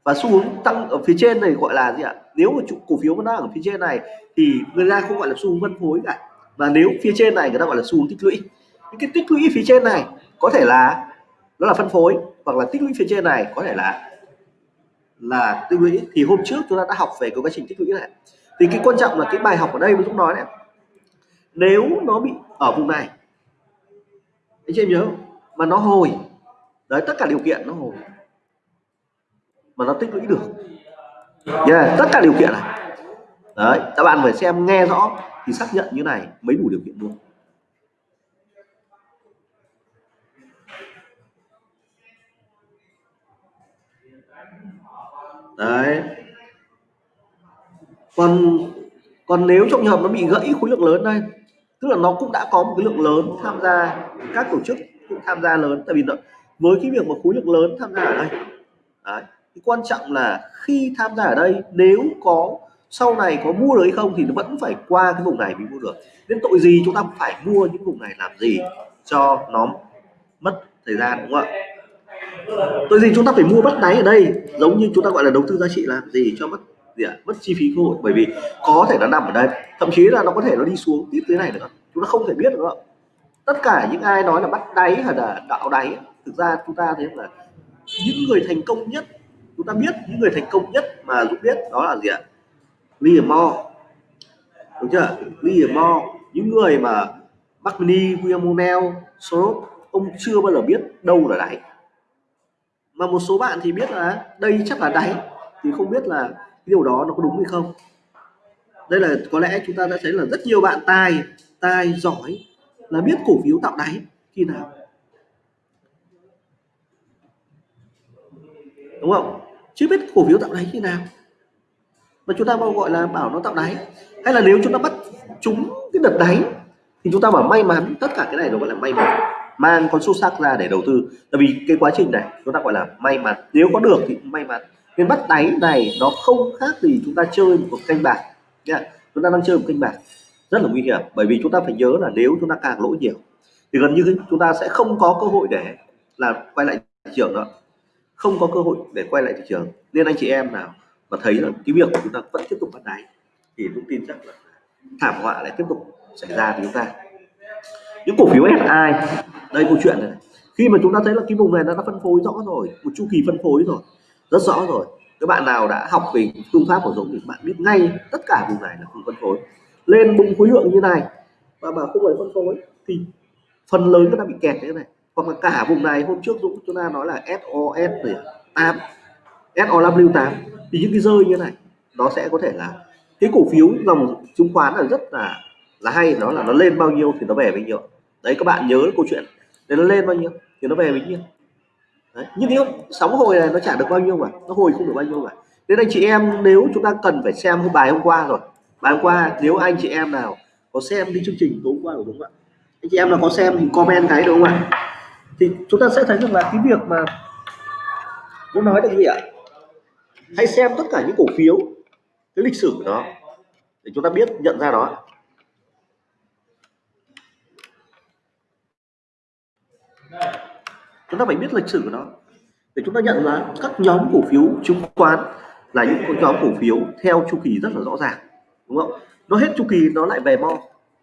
Và xu hướng tăng ở phía trên này gọi là gì ạ? Nếu mà cổ phiếu nó đang ở phía trên này thì người ta không gọi là xu hướng phân phối cả. Và nếu phía trên này người ta gọi là xu hướng tích lũy. Những cái tích lũy phía trên này có thể là nó là phân phối hoặc là tích lũy phía trên này có thể là là tích lũy. Thì hôm trước chúng ta đã học về cái quá trình tích lũy này. Thì cái quan trọng là cái bài học ở đây mà chúng nói này. Nếu nó bị ở vùng này, anh chị em nhớ mà nó hồi, đấy, tất cả điều kiện nó hồi mà nó tích lũy được. Yeah, tất cả điều kiện này. Đấy các bạn phải xem nghe rõ thì xác nhận như này mới đủ điều kiện luôn. Đấy. Còn còn nếu trong trường hợp nó bị gãy khối lượng lớn đây tức là nó cũng đã có một cái lượng lớn tham gia các tổ chức cũng tham gia lớn tại vì nó, với cái việc mà khối lượng lớn tham gia ở đây đấy, quan trọng là khi tham gia ở đây, nếu có, sau này có mua được hay không thì nó vẫn phải qua cái vùng này mới mua được. Nên tội gì chúng ta phải mua những vùng này làm gì cho nó mất thời gian, đúng không ạ? Tội gì chúng ta phải mua bắt đáy ở đây, giống như chúng ta gọi là đầu tư giá trị làm gì cho mất gì ạ? Mất chi phí cơ hội. Bởi vì có thể nó nằm ở đây, thậm chí là nó có thể nó đi xuống tiếp thế này nữa. Chúng ta không thể biết được tất cả những ai nói là bắt đáy hay là đạo đáy, thực ra chúng ta thấy là những người thành công nhất chúng ta biết những người thành công nhất mà dũng biết đó là gì ạ? Liam Moore. Đúng chưa? Liam Moore những người mà Buckney, William O'Neill, Soros ông chưa bao giờ biết đâu là đáy. Mà một số bạn thì biết là đây chắc là đáy thì không biết là điều đó nó có đúng hay không. Đây là có lẽ chúng ta đã thấy là rất nhiều bạn tài tài giỏi là biết cổ phiếu tạo đáy khi nào. Đúng không? Chưa biết cổ phiếu tạo đáy như nào. Mà chúng ta gọi là bảo nó tạo đáy. Hay là nếu chúng ta bắt chúng cái đợt đáy, thì chúng ta bảo may mắn, tất cả cái này nó gọi là may mắn. Mang con số sắc ra để đầu tư. Tại vì cái quá trình này, chúng ta gọi là may mắn. Nếu có được thì may mắn. Nên bắt đáy này nó không khác gì chúng ta chơi một canh bạc. Nha, chúng ta đang chơi một canh bạc. Rất là nguy hiểm. Bởi vì chúng ta phải nhớ là nếu chúng ta càng lỗ nhiều, thì gần như chúng ta sẽ không có cơ hội để là quay lại thị trường đó không có cơ hội để quay lại thị trường. Nên anh chị em nào mà thấy là cái việc của chúng ta vẫn tiếp tục bắt đáy thì cũng tin chắc là thảm họa lại tiếp tục xảy ra với chúng ta. Những cổ phiếu SI đây câu chuyện này khi mà chúng ta thấy là cái vùng này nó đã phân phối rõ rồi, một chu kỳ phân phối rồi, rất rõ rồi. Các bạn nào đã học về phương pháp của Dũng thì bạn biết ngay tất cả vùng này là vùng phân phối. Lên bùng khối lượng như này và mà không phải phân phối thì phần lớn nó đã bị kẹt như thế này hoặc là cả vùng này, hôm trước Dũng chúng ta nói là SOS 8 SOW 8 thì những cái rơi như này, nó sẽ có thể là cái cổ phiếu dòng chứng khoán là rất là là hay. Nó là nó lên bao nhiêu thì nó về bao nhiêu. Đấy, các bạn nhớ câu chuyện để nó lên bao nhiêu thì nó về bao nhiêu. Đấy. nhưng nếu sóng hồi này nó trả được bao nhiêu mà, nó hồi không được bao nhiêu cả nên anh chị em, nếu chúng ta cần phải xem hôm bài hôm qua rồi, bài hôm qua, nếu anh chị em nào có xem đi chương trình tối hôm qua của đúng không ạ, anh chị em nào có xem thì comment cái đúng không ạ? thì chúng ta sẽ thấy rằng là cái việc mà muốn nói được gì ạ? Hãy xem tất cả những cổ phiếu, cái lịch sử của nó, để chúng ta biết, nhận ra nó chúng ta phải biết lịch sử của nó. Để chúng ta nhận ra các nhóm cổ phiếu chứng khoán là những nhóm cổ phiếu theo chu kỳ rất là rõ ràng, đúng không? Nó hết chu kỳ nó lại về mo,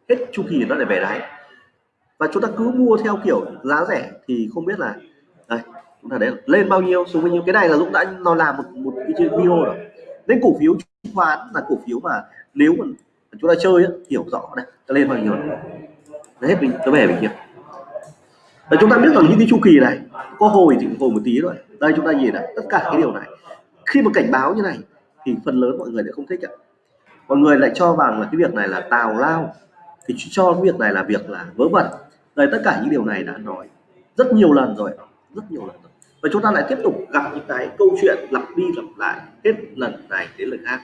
hết chu kỳ nó lại về đáy và chúng ta cứ mua theo kiểu giá rẻ thì không biết là đây chúng ta đấy lên bao nhiêu. Xuống bao nhiêu cái này là Dũng đã nó làm một một cái video rồi. Nên cổ phiếu chứng khoán là cổ phiếu mà nếu mà chúng ta chơi ấy, hiểu rõ đây ta lên bao nhiêu nó hết mình nó về mình kia. Và chúng ta biết rằng những cái chu kỳ này có hồi thì hồi một tí rồi đây chúng ta nhìn này tất cả cái điều này. Khi mà cảnh báo như này thì phần lớn mọi người lại không thích ạ. Mọi người lại cho rằng là cái việc này là tào lao. Thì cho cái việc này là việc là vớ vẩn đây, tất cả những điều này đã nói rất nhiều lần rồi, rất nhiều lần rồi. Và chúng ta lại tiếp tục gặp những cái câu chuyện lặp đi lặp lại hết lần này đến lần khác.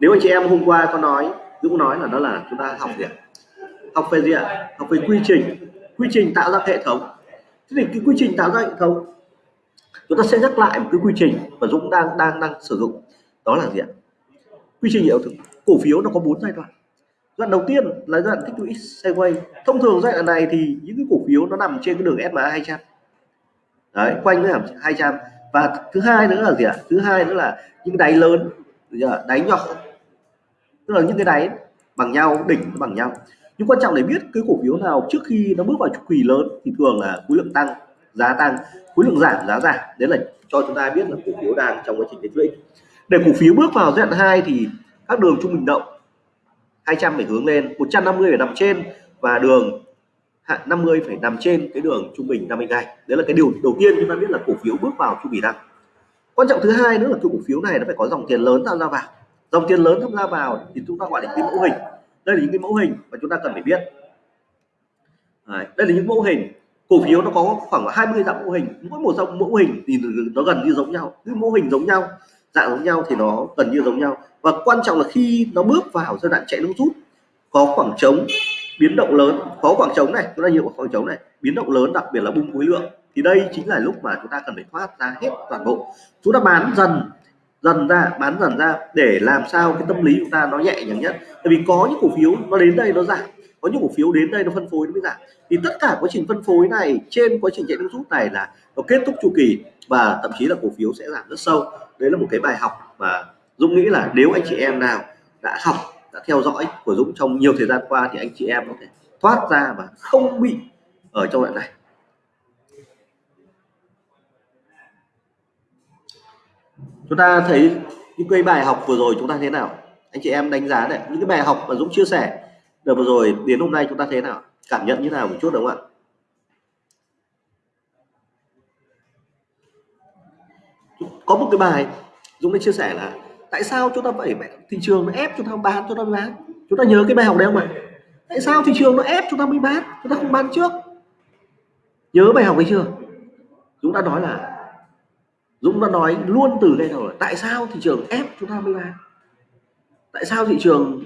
Nếu anh chị em hôm qua có nói, Dũng nói là đó là chúng ta học gì ạ? Học về gì ạ? Học về quy trình. Quy trình tạo ra hệ thống. Thế thì cái quy trình tạo ra hệ thống, chúng ta sẽ nhắc lại một cái quy trình mà Dũng đang đang đang sử dụng. Đó là gì ạ? Quy trình hiệu cổ phiếu nó có bốn giai đoạn đoạn đầu tiên là đoạn tích lũy sideways thông thường giai đoạn này thì những cái cổ phiếu nó nằm trên cái đường SMA 200 đấy, quanh cái hàm 200 và thứ hai nữa là gì ạ? Thứ hai nữa là những đáy lớn đáy nhỏ. Tức là những cái đáy bằng nhau, đỉnh bằng nhau. Nhưng quan trọng để biết cái cổ phiếu nào trước khi nó bước vào chu kỳ lớn thì thường là khối lượng tăng, giá tăng. Khối lượng giảm, giá giảm. Đấy là cho chúng ta biết là cổ phiếu đang trong quá trình tích lũy để cổ phiếu bước vào giai đoạn 2 thì các đường trung bình động 200 phải hướng lên 150 phải nằm trên và đường 50 phải nằm trên cái đường trung bình 50 ngày đấy là cái điều đầu tiên chúng ta biết là cổ phiếu bước vào chu kỳ tăng quan trọng thứ hai nữa là cái cổ phiếu này nó phải có dòng tiền lớn tham gia vào. Dòng tiền lớn tham gia vào thì chúng ta gọi là cái mẫu hình. Đây là những cái mẫu hình mà chúng ta cần phải biết. Đấy, đây là những mẫu hình. Cổ phiếu nó có khoảng 20 dạng mẫu hình. Mỗi một dòng mẫu hình thì nó gần như giống nhau. Cứ mẫu hình giống nhau dạng giống nhau thì nó gần như giống nhau. Và quan trọng là khi nó bước vào giai đoạn chạy nước rút, có khoảng trống biến động lớn. Có khoảng trống này, chúng ta nhiều khoảng trống này, biến động lớn, đặc biệt là bung khối lượng. Thì đây chính là lúc mà chúng ta cần phải thoát ra hết toàn bộ. Chúng ta bán dần dần ra, bán dần ra để làm sao cái tâm lý chúng ta nó nhẹ nhàng nhất. Tại vì có những cổ phiếu nó đến đây nó giảm có những cổ phiếu đến đây nó phân phối nó mới giảm thì tất cả quá trình phân phối này, trên quá trình chạy nước rút này là nó kết thúc chu kỳ và thậm chí là cổ phiếu sẽ giảm rất sâu. Đấy là một cái bài học mà Dũng nghĩ là nếu anh chị em nào đã học, đã theo dõi của Dũng trong nhiều thời gian qua thì anh chị em có thể thoát ra và không bị ở trong đoạn này. Chúng ta thấy những cái bài học vừa rồi chúng ta thế nào? Anh chị em đánh giá này, những cái bài học mà Dũng chia sẻ được vừa rồi, đến hôm nay chúng ta thế nào? Cảm nhận như nào một chút đúng không ạ? Có một cái bài Dũng đã chia sẻ là, tại sao chúng ta phải thị trường nó ép chúng ta bán, chúng ta bán? Chúng ta nhớ cái bài học đấy không ạ? Tại sao thị trường nó ép chúng ta mới bán, chúng ta không bán trước? Nhớ bài học ấy chưa? Dũng đã nói là, Dũng đã nói luôn từ đây rồi, tại sao thị trường ép chúng ta mới bán? Tại sao thị trường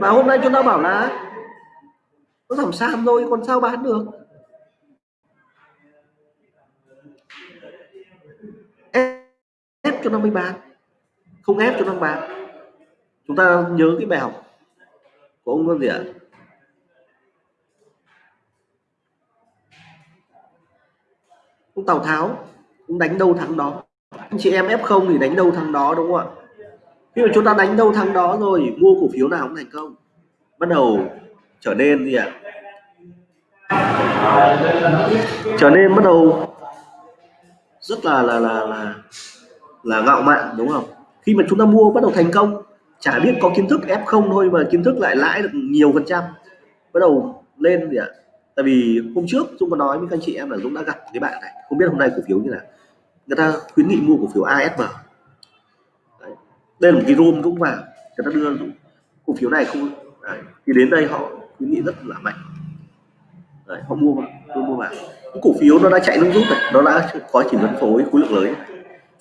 và hôm nay chúng ta bảo là nó giảm sàn rồi còn sao bán được? Ép cho nó mới bán, không ép cho nó bán. Chúng ta nhớ cái bài học của ông gì ạ? Ông Tào Tháo cũng đánh đâu thắng đó. Anh chị em ép không thì đánh đâu thắng đó, đúng không ạ? Khi mà chúng ta đánh đâu thắng đó rồi, mua cổ phiếu nào cũng thành công. Bắt đầu trở nên gì ạ? Trở nên bắt đầu rất là là là là là ngạo mạn, đúng không? Khi mà chúng ta mua bắt đầu thành công, chả biết có kiến thức ép không thôi mà kiến thức lại lãi được nhiều phần trăm. Bắt đầu lên gì ạ? Tại vì hôm trước Dũng có nói với các anh chị em là Dũng đã gặp cái bạn này, không biết hôm nay cổ phiếu như là người ta khuyến nghị mua cổ phiếu ASM đây là một cái room cũng vào người ta đưa cổ phiếu này không Đấy. thì đến đây họ khuyến nghị rất là mạnh. Đấy, họ mua vào mua, mua vào. Cái cổ phiếu nó đã chạy nước rút này nó đã có chỉ phân phối khối lượng lớn.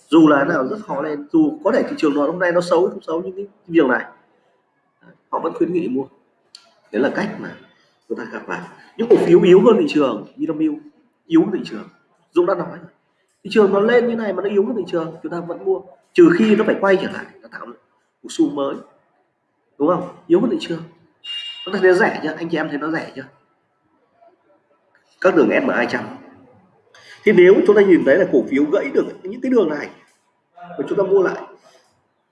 Dù là nào rất khó lên dù có thể thị trường nó hôm nay nó xấu không xấu những cái việc này họ vẫn khuyến nghị mua. Đấy là cách mà chúng ta gặp vào. Những cổ phiếu yếu hơn thị trường Vinamilk yếu hơn thị trường. Dũng đã nói thị trường nó lên như này mà nó yếu hơn thị trường chúng ta vẫn mua trừ khi nó phải quay trở lại nó tạo một xu mới. Đúng không? Yếu hơn thị trường nó thấy thấy rẻ chưa? Anh chị em thấy nó rẻ chưa? Các đường SMA 200 thì nếu chúng ta nhìn thấy là cổ phiếu gãy được những cái đường này và chúng ta mua lại,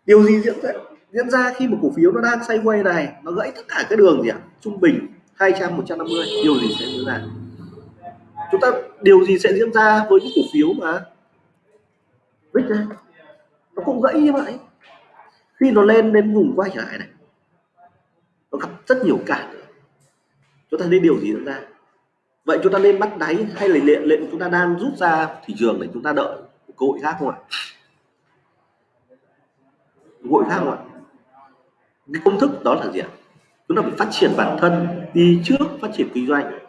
điều gì diễn ra? Diễn ra khi một cổ phiếu nó đang sideways này, nó gãy tất cả cái đường gì ạ? Trung bình 200 150 điều gì sẽ diễn ra? Chúng ta, điều gì sẽ diễn ra với những cổ phiếu mà vích này nó cũng gãy như vậy. Khi nó lên đến vùng quay trở lại này, nó gặp rất nhiều cản. Chúng ta nên điều gì ra. Vậy chúng ta nên bắt đáy hay là lệnh lệnh chúng ta đang rút ra thị trường để chúng ta đợi cơ hội khác không ạ? Cơ hội khác không ạ? Cái công thức đó là gì ạ? Chúng ta phải phát triển bản thân đi trước, phát triển kinh doanh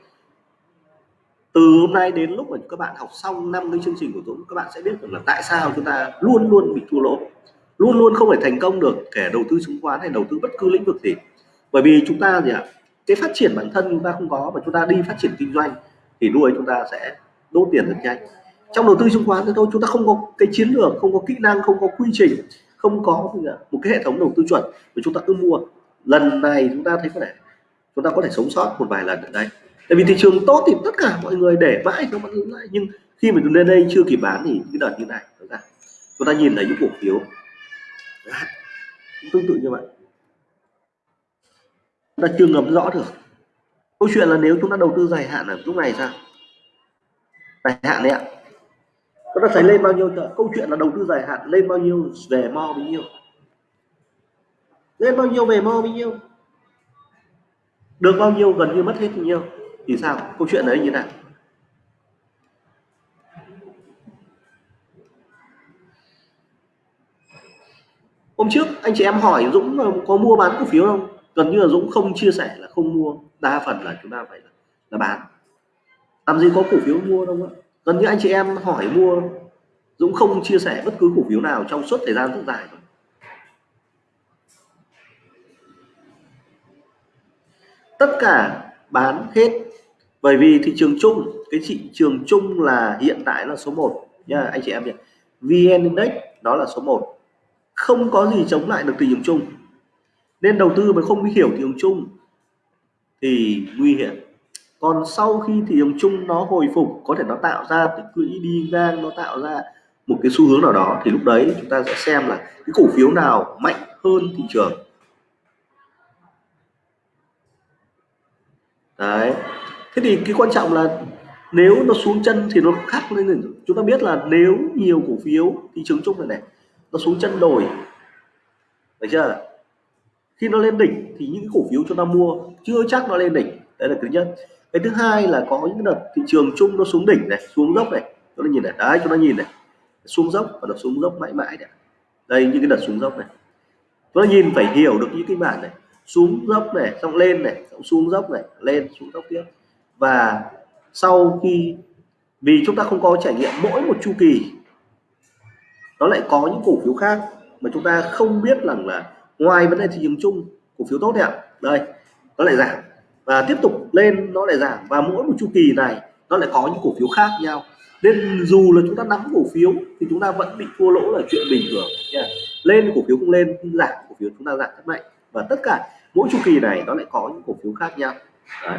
từ hôm nay đến lúc mà các bạn học xong năm cái chương trình của Dũng, các bạn sẽ biết được là tại sao chúng ta luôn luôn bị thua lỗ. Luôn luôn không thể thành công được, kể đầu tư chứng khoán hay đầu tư bất cứ lĩnh vực gì. Bởi vì chúng ta gì ạ, cái phát triển bản thân chúng ta không có, mà chúng ta đi phát triển kinh doanh thì lúc ấy chúng ta sẽ đốt tiền rất nhanh. Trong đầu tư chứng khoán thì thôi, chúng ta không có cái chiến lược, không có kỹ năng, không có quy trình, không có một cái hệ thống đầu tư chuẩn mà chúng ta cứ mua. Lần này chúng ta thấy có thể, chúng ta có thể sống sót một vài lần ở đây tại vì thị trường tốt thì tất cả mọi người để mãi nó vẫn lại nhưng khi mà chúng lên đây chưa kịp bán thì cái đợt như này chúng ta nhìn thấy những cổ phiếu tương tự như vậy. Chúng ta chưa ngấm rõ được. Câu chuyện là nếu chúng ta đầu tư dài hạn ở lúc này sao? Dài hạn đấy ạ. Chúng ta thấy lên bao nhiêu câu chuyện là đầu tư dài hạn lên bao nhiêu, về mo bao nhiêu. Lên bao nhiêu, về mo bao nhiêu. Được bao nhiêu, gần như mất hết bao nhiêu thì sao? Câu chuyện đấy như thế nào? Hôm trước anh chị em hỏi Dũng có mua bán cổ phiếu không? Gần như là Dũng không chia sẻ là không mua. Đa phần là chúng ta phải là, là bán. Làm gì có cổ phiếu mua đâu ạ. Gần như anh chị em hỏi mua Dũng không chia sẻ bất cứ cổ phiếu nào trong suốt thời gian rất dài rồi. tất cả bán hết bởi vì thị trường chung, cái thị trường chung là hiện tại là số 1 nha, anh chị em nhỉ. VN Index, đó là số 1 không có gì chống lại được thị trường chung. Nên đầu tư mà không hiểu thị trường chung thì nguy hiểm. Còn sau khi thị trường chung nó hồi phục, có thể nó tạo ra tích lũy đi ngang, nó tạo ra một cái xu hướng nào đó, thì lúc đấy chúng ta sẽ xem là cái cổ phiếu nào mạnh hơn thị trường. Đấy thế thì cái quan trọng là nếu nó xuống chân thì nó khác lên chúng ta biết là nếu nhiều cổ phiếu thị trường chung này này, nó xuống chân đổi được chưa? Khi nó lên đỉnh thì những cổ phiếu chúng ta mua chưa chắc nó lên đỉnh. Đấy là thứ nhất. Cái thứ hai là có những đợt thị trường chung nó xuống đỉnh này, xuống dốc này. Chúng ta nhìn này, đấy chúng ta nhìn này. Xuống dốc và nó xuống dốc mãi mãi này. Đây, những cái đợt xuống dốc này. Chúng ta nhìn, phải hiểu được những cái bản này. Xuống dốc này, xong lên này, xong xuống dốc này, lên, xuống dốc tiếp và sau khi, vì chúng ta không có trải nghiệm mỗi một chu kỳ, nó lại có những cổ phiếu khác mà chúng ta không biết rằng là ngoài vấn đề thị trường chung, cổ phiếu tốt đẹp đây, nó lại giảm. Và tiếp tục lên, nó lại giảm. Và mỗi một chu kỳ này, nó lại có những cổ phiếu khác nhau. Nên dù là chúng ta nắm cổ phiếu, thì chúng ta vẫn bị thua lỗ là chuyện bình thường, nha. Lên cổ phiếu cũng lên, giảm cổ phiếu chúng ta giảm rất mạnh. Và tất cả mỗi chu kỳ này, nó lại có những cổ phiếu khác nhau. Đấy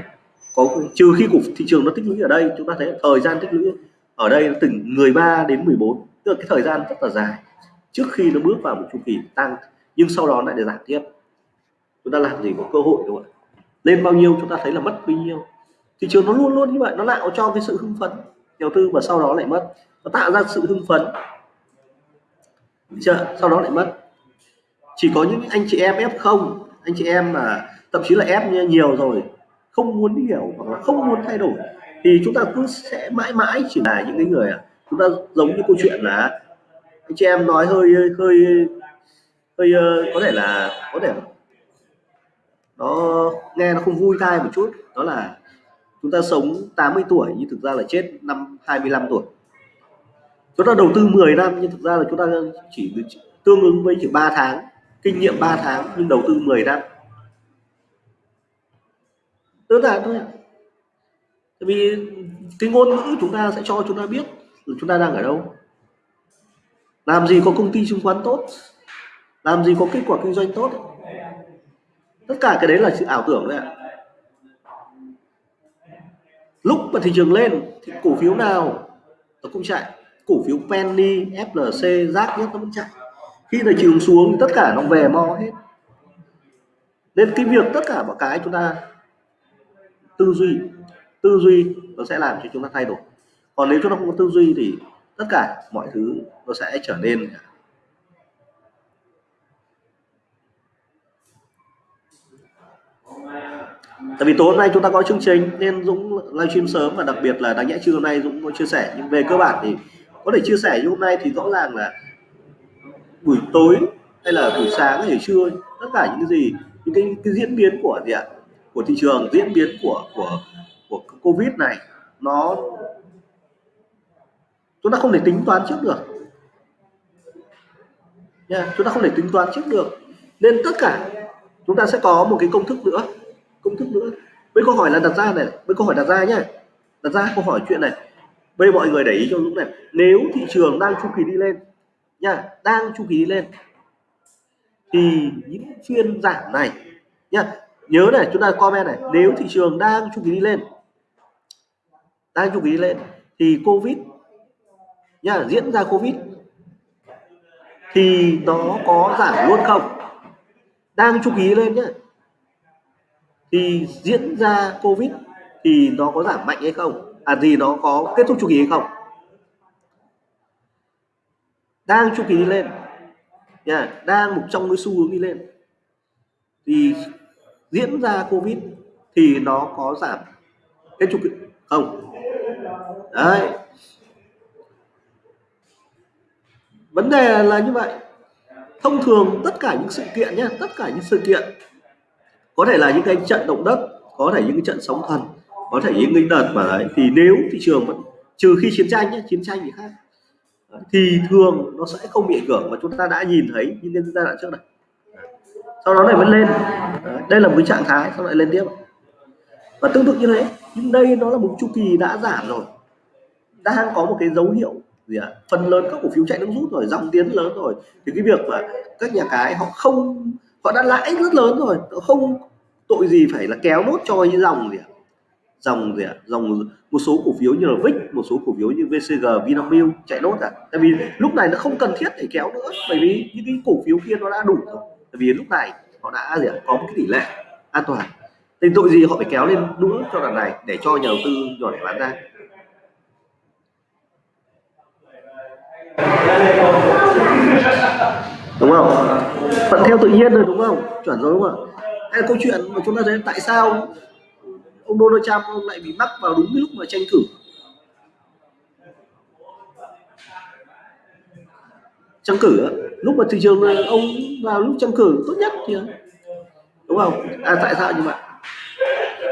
có trừ khi cục thị trường nó tích lũy ở đây, chúng ta thấy thời gian tích lũy ở đây từ 13 đến 14 tức là cái thời gian rất là dài. Trước khi nó bước vào một chu kỳ tăng, nhưng sau đó lại để giảm tiếp. Chúng ta làm gì có cơ hội đúng không ạ? Lên bao nhiêu chúng ta thấy là mất bao nhiêu. Thị trường nó luôn luôn như vậy, nó tạo cho cái sự hưng phấn đầu tư và sau đó lại mất. Nó tạo ra sự hưng phấn. Chưa, sau đó lại mất. Chỉ có những anh chị em ép không, anh chị em mà, thậm chí là ép nhiều rồi không muốn hiểu hoặc là không muốn thay đổi, thì chúng ta cứ sẽ mãi mãi chỉ là những cái người à chúng ta giống như câu chuyện là anh chị em nói hơi hơi hơi ờ, có thể là, có thể nó nghe nó không vui tai một chút. Đó là chúng ta sống 80 tuổi nhưng thực ra là chết năm 25 tuổi. Chúng ta đầu tư 10 năm nhưng thực ra là chúng ta chỉ tương ứng với chỉ 3 tháng, kinh nghiệm 3 tháng nhưng đầu tư 10 năm đơn giản thôi ạ. tại vì cái ngôn ngữ chúng ta sẽ cho chúng ta biết chúng ta đang ở đâu. Làm gì có công ty chứng khoán tốt, làm gì có kết quả kinh doanh tốt. Tất cả cái đấy là sự ảo tưởng đấy ạ. Lúc mà thị trường lên thì cổ phiếu nào nó cũng chạy, cổ phiếu penny flc rác nhất nó vẫn chạy. Khi thị trường xuống thì tất cả nó về mo hết. Nên cái việc tất cả mọi cái chúng ta tư duy. Tư duy nó sẽ làm cho chúng ta thay đổi. Còn nếu chúng ta không có tư duy thì tất cả mọi thứ nó sẽ trở nên tại vì tối hôm nay chúng ta có chương trình nên Dũng livestream sớm và đặc biệt là đáng nhẽ trưa hôm nay Dũng có chia sẻ. Nhưng về cơ bản thì có thể chia sẻ như hôm nay thì rõ ràng là buổi tối hay là buổi sáng hay trưa tất cả những cái gì những cái, cái diễn biến của gì ạ? Của thị trường, diễn biến của của của covid này, nó, chúng ta không thể tính toán trước được. Nha, chúng ta không thể tính toán trước được. Nên tất cả, chúng ta sẽ có một cái công thức nữa, công thức nữa. Với câu hỏi là đặt ra này, với câu hỏi đặt ra nhé đặt ra câu hỏi chuyện này. Bây mọi người để ý cho lúc này. Nếu thị trường đang chu kỳ đi lên, nha, đang chu kỳ đi lên, thì những phiên giảm này, nha nhớ này, chúng ta comment này. Nếu thị trường đang chu kỳ đi lên, đang chu kỳ đi lên, thì covid nha diễn ra covid, thì nó có giảm luôn không? Đang chu kỳ lên nhá, thì diễn ra covid thì nó có giảm mạnh hay không? À gì nó có kết thúc chu kỳ hay không? Đang chu kỳ đi lên nha đang một trong cái xu hướng đi lên, thì diễn ra covid thì nó có giảm cái trục không? Đấy. Vấn đề là như vậy. Thông thường tất cả những sự kiện nhé tất cả những sự kiện, có thể là những cái trận động đất, có thể những cái trận sóng thần, có thể những cái đợt mà đấy, thì nếu thị trường vẫn, trừ khi chiến tranh nhé chiến tranh thì khác. Thì thường nó sẽ không bị ảnh hưởng mà chúng ta đã nhìn thấy những cái giai đoạn trước này sau đó này vẫn lên đây là một cái trạng thái, sau lại lên tiếp và tương tự như thế, nhưng đây nó là một chu kỳ đã giảm rồi đang có một cái dấu hiệu gì ạ à? phần lớn các cổ phiếu chạy nước rút rồi, dòng tiến lớn rồi thì cái việc mà các nhà cái họ không, họ đã lãi rất lớn rồi, không tội gì phải là kéo nốt cho những dòng gì ạ à? dòng gì ạ à? dòng một số cổ phiếu như là VIX một số cổ phiếu như VCG Vinamilk chạy nốt à tại vì lúc này nó không cần thiết để kéo nữa, bởi vì những cái cổ phiếu kia nó đã đủ rồi vì lúc này họ đã, gì à? có một cái tỷ lệ an toàn. Thì tội gì họ phải kéo lên nữa cho đoạn này để cho nhà đầu tư nhỏ lẻ bán ra. Đúng không? Thuận theo tự nhiên rồi đúng không? Chuẩn rồi, đúng không hay là câu chuyện mà chúng ta thấy tại sao ông Donald Trump ông lại bị mắc vào đúng cái lúc mà tranh cử? Trăng cử lúc mà thị trường ông vào lúc trăng cử tốt nhất thì đúng không? À tại sao như vậy?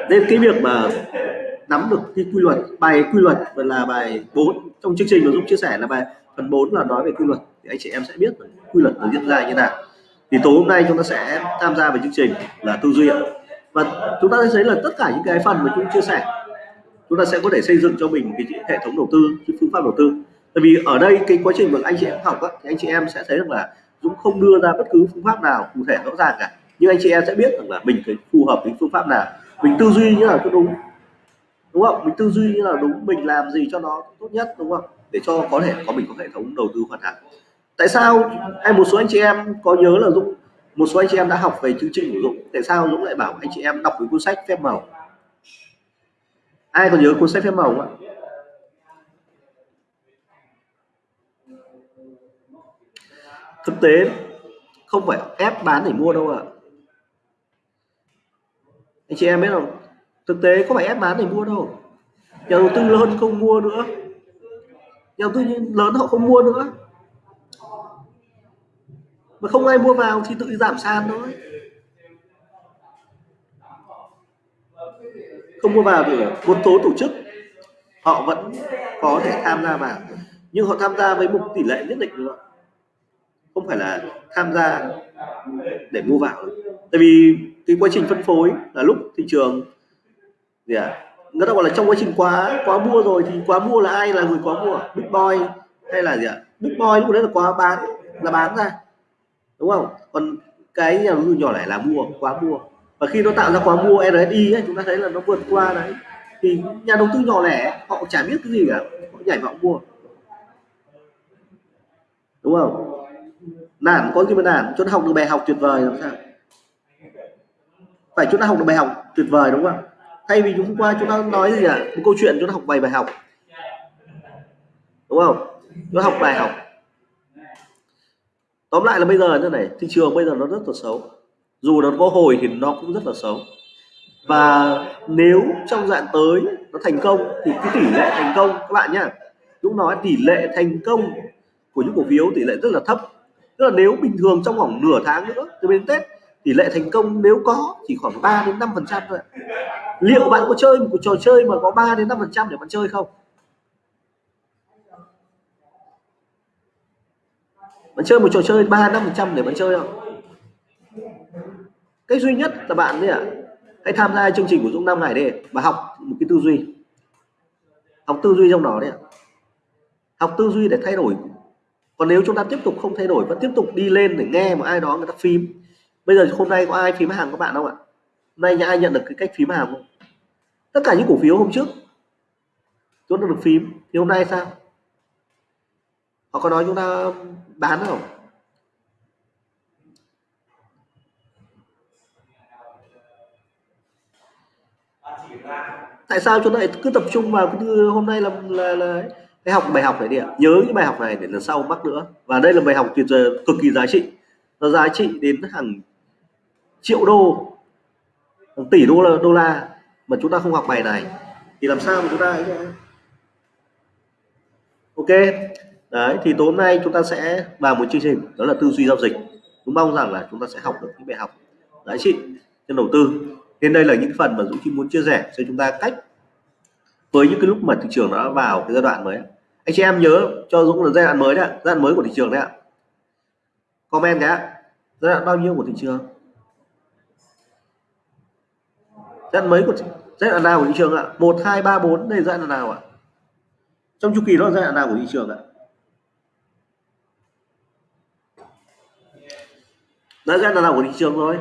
Nên cái việc mà nắm được cái quy luật, bài quy luật là bài 4 trong chương trình mà Dũng chia sẻ là bài phần 4 là nói về quy luật, thì anh chị em sẽ biết quy luật nó diễn ra như nào. Thì tối hôm nay chúng ta sẽ tham gia vào chương trình là tư duy và chúng ta sẽ thấy là tất cả những cái phần mà chúng chia sẻ, chúng ta sẽ có thể xây dựng cho mình cái hệ thống đầu tư, cái phương pháp đầu tư tại vì ở đây cái quá trình mà anh chị em học á, thì anh chị em sẽ thấy rằng là Dũng không đưa ra bất cứ phương pháp nào cụ thể rõ ràng cả. Nhưng anh chị em sẽ biết rằng là mình cái phù hợp với phương pháp nào. Mình tư duy như là cho đúng. Đúng không? Mình tư duy như là đúng mình làm gì cho nó tốt nhất đúng không? Để cho có thể có mình có hệ thống đầu tư hoàn hảo. Tại sao hay một số anh chị em có nhớ là Dũng một số anh chị em đã học về chương trình của Dũng tại sao Dũng lại bảo anh chị em đọc cái cuốn sách phép màu? Ai còn nhớ cuốn sách phép màu không ạ? Thực tế không phải ép bán để mua đâu ạ. Anh chị em biết không? Thực tế có phải ép bán để mua đâu. Nhà đầu tư lớn không mua nữa. Nhà đầu tư lớn họ không mua nữa. Mà không ai mua vào thì tự giảm sàn thôi. Không mua vào thì một số tổ chức họ vẫn có thể tham gia vào. Nhưng họ tham gia với một tỷ lệ nhất định nữa không phải là tham gia để mua vào. Tại vì cái quá trình phân phối là lúc thị trường gì à người ta gọi là trong quá trình quá quá mua rồi thì quá mua là ai là người quá mua? Big boy hay là gì ạ? Big boy lúc đấy là quá bán là bán ra đúng không? Còn cái nhà đầu tư nhỏ lẻ là mua quá mua. Và khi nó tạo ra quá mua RSI ấy, chúng ta thấy là nó vượt qua đấy. Thì nhà đầu tư nhỏ lẻ họ chả biết cái gì cả họ nhảy vào mua. Đúng không? Nản có gì mà nản chúng ta học được bài học tuyệt vời làm sao? Phải chúng ta học được bài học tuyệt vời đúng không thay vì chúng qua chúng ta nói gì ạ? Một câu chuyện chúng ta học bài bài học. Đúng không? Chúng ta học bài học. Tóm lại là bây giờ như này, thị trường bây giờ nó rất là xấu. Dù nó có hồi thì nó cũng rất là xấu. Và nếu trong dạng tới nó thành công thì cái tỷ lệ thành công, các bạn nhá chúng nói tỷ lệ thành công của những cổ phiếu tỷ lệ rất là thấp tức là nếu bình thường trong khoảng nửa tháng nữa từ bên Tết tỷ lệ thành công nếu có chỉ khoảng 3 đến 5 phần trăm thôi liệu bạn có chơi một trò chơi mà có 3 đến 5 phần trăm để bạn chơi không? Bạn chơi một trò chơi 3 5 phần trăm để bạn chơi không? Cách duy nhất là bạn đấy ạ à, hãy tham gia chương trình của Dũng 5 ngày đi và học một cái tư duy. Học tư duy trong đó đấy ạ. Học tư duy để thay đổi còn nếu chúng ta tiếp tục không thay đổi vẫn tiếp tục đi lên để nghe một ai đó người ta phím bây giờ hôm nay có ai phím hàng các bạn không ạ? Hôm nay ai nhận được cái cách phím hàng không? Tất cả những cổ phiếu hôm trước chúng ta được phím thì hôm nay sao? Họ có nói chúng ta bán không? Tại sao chúng ta lại cứ tập trung vào cái hôm nay là là, là hãy học bài học này đi ạ. Nhớ những bài học này để lần sau mắc nữa. Và đây là bài học tuyệt vời, cực kỳ giá trị. Nó giá trị đến hàng triệu đô, hàng tỷ đô la đô la mà chúng ta không học bài này. Thì làm sao mà chúng ta ok. Đấy, thì tối nay chúng ta sẽ vào một chương trình, đó là tư duy giao dịch. Chúng mong rằng là chúng ta sẽ học được những bài học giá trị trên đầu tư. Nên đây là những phần mà Dũng Chi muốn chia sẻ cho chúng ta cách với những cái lúc mà thị trường nó vào cái giai đoạn mới anh chị em nhớ cho Dũng là giai đoạn mới đấy giai đoạn mới của thị trường đấy ạ. Comment cái giai đoạn bao nhiêu của thị trường? Giai đoạn mới của giai đoạn nào của thị trường ạ? Một, hai, ba, bốn, đây giai đoạn nào ạ? Trong chu kỳ đó giai đoạn nào của thị trường ạ? Đã giai đoạn nào của thị trường rồi?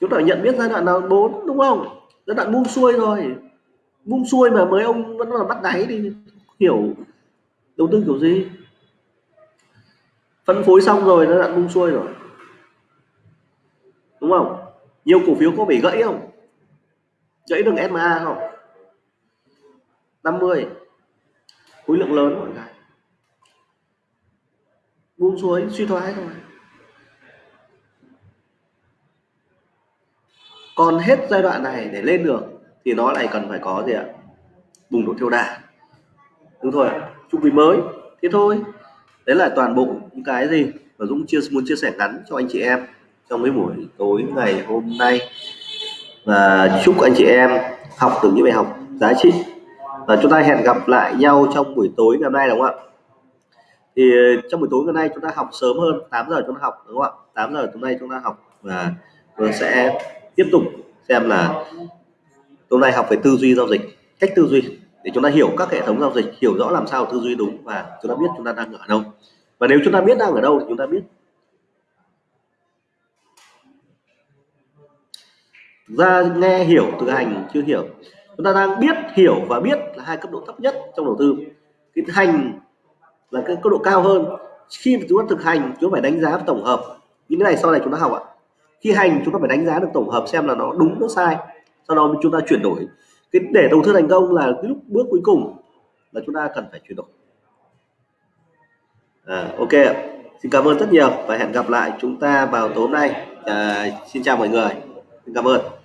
Chúng ta nhận biết giai đoạn nào bốn, đúng không? Giai đoạn buông xuôi rồi buông xuôi mà mới ông vẫn là bắt đáy đi. Hiểu. Đầu tư kiểu gì? Phân phối xong rồi nó đoạn buông xuôi rồi. Đúng không? Nhiều cổ phiếu có bị gãy không? Gãy đường SMA không? 50 khối lượng lớn mọi người. Buông xuôi, suy thoái rồi còn hết giai đoạn này để lên được, thì nó lại cần phải có gì ạ? Bùng nổ thiêu đà. Đúng thôi chu kỳ mới. Thế thôi. Đấy là toàn bộ những cái gì mà Dũng chia, muốn chia sẻ ngắn cho anh chị em trong cái buổi tối ngày hôm nay. Và chúc anh chị em học được những bài học giá trị. Và chúng ta hẹn gặp lại nhau trong buổi tối ngày hôm nay, đúng không ạ? Thì trong buổi tối ngày hôm nay chúng ta học sớm hơn 8 giờ chúng ta học, đúng không ạ? 8 giờ hôm nay chúng ta học và vâng sẽ tiếp tục xem là hôm nay học về tư duy giao dịch, cách tư duy để chúng ta hiểu các hệ thống giao dịch, hiểu rõ làm sao tư duy đúng và chúng ta biết chúng ta đang ở đâu. Và nếu chúng ta biết đang ở đâu thì chúng ta biết. Ra nghe hiểu, thực hành chưa hiểu. Chúng ta đang biết, hiểu và biết là hai cấp độ thấp nhất trong đầu tư. Cái hành là cái cấp độ cao hơn. Khi mà chúng ta thực hành, chúng ta phải đánh giá tổng hợp. Những cái này sau này chúng ta học ạ khi hành chúng ta phải đánh giá được tổng hợp xem là nó đúng nó sai. Sau đó chúng ta chuyển đổi. Cái để đầu tư thành công là cái lúc bước cuối cùng là chúng ta cần phải chuyển đổi. À, ok xin cảm ơn rất nhiều và hẹn gặp lại chúng ta vào tối nay. À, xin chào mọi người. Xin cảm ơn.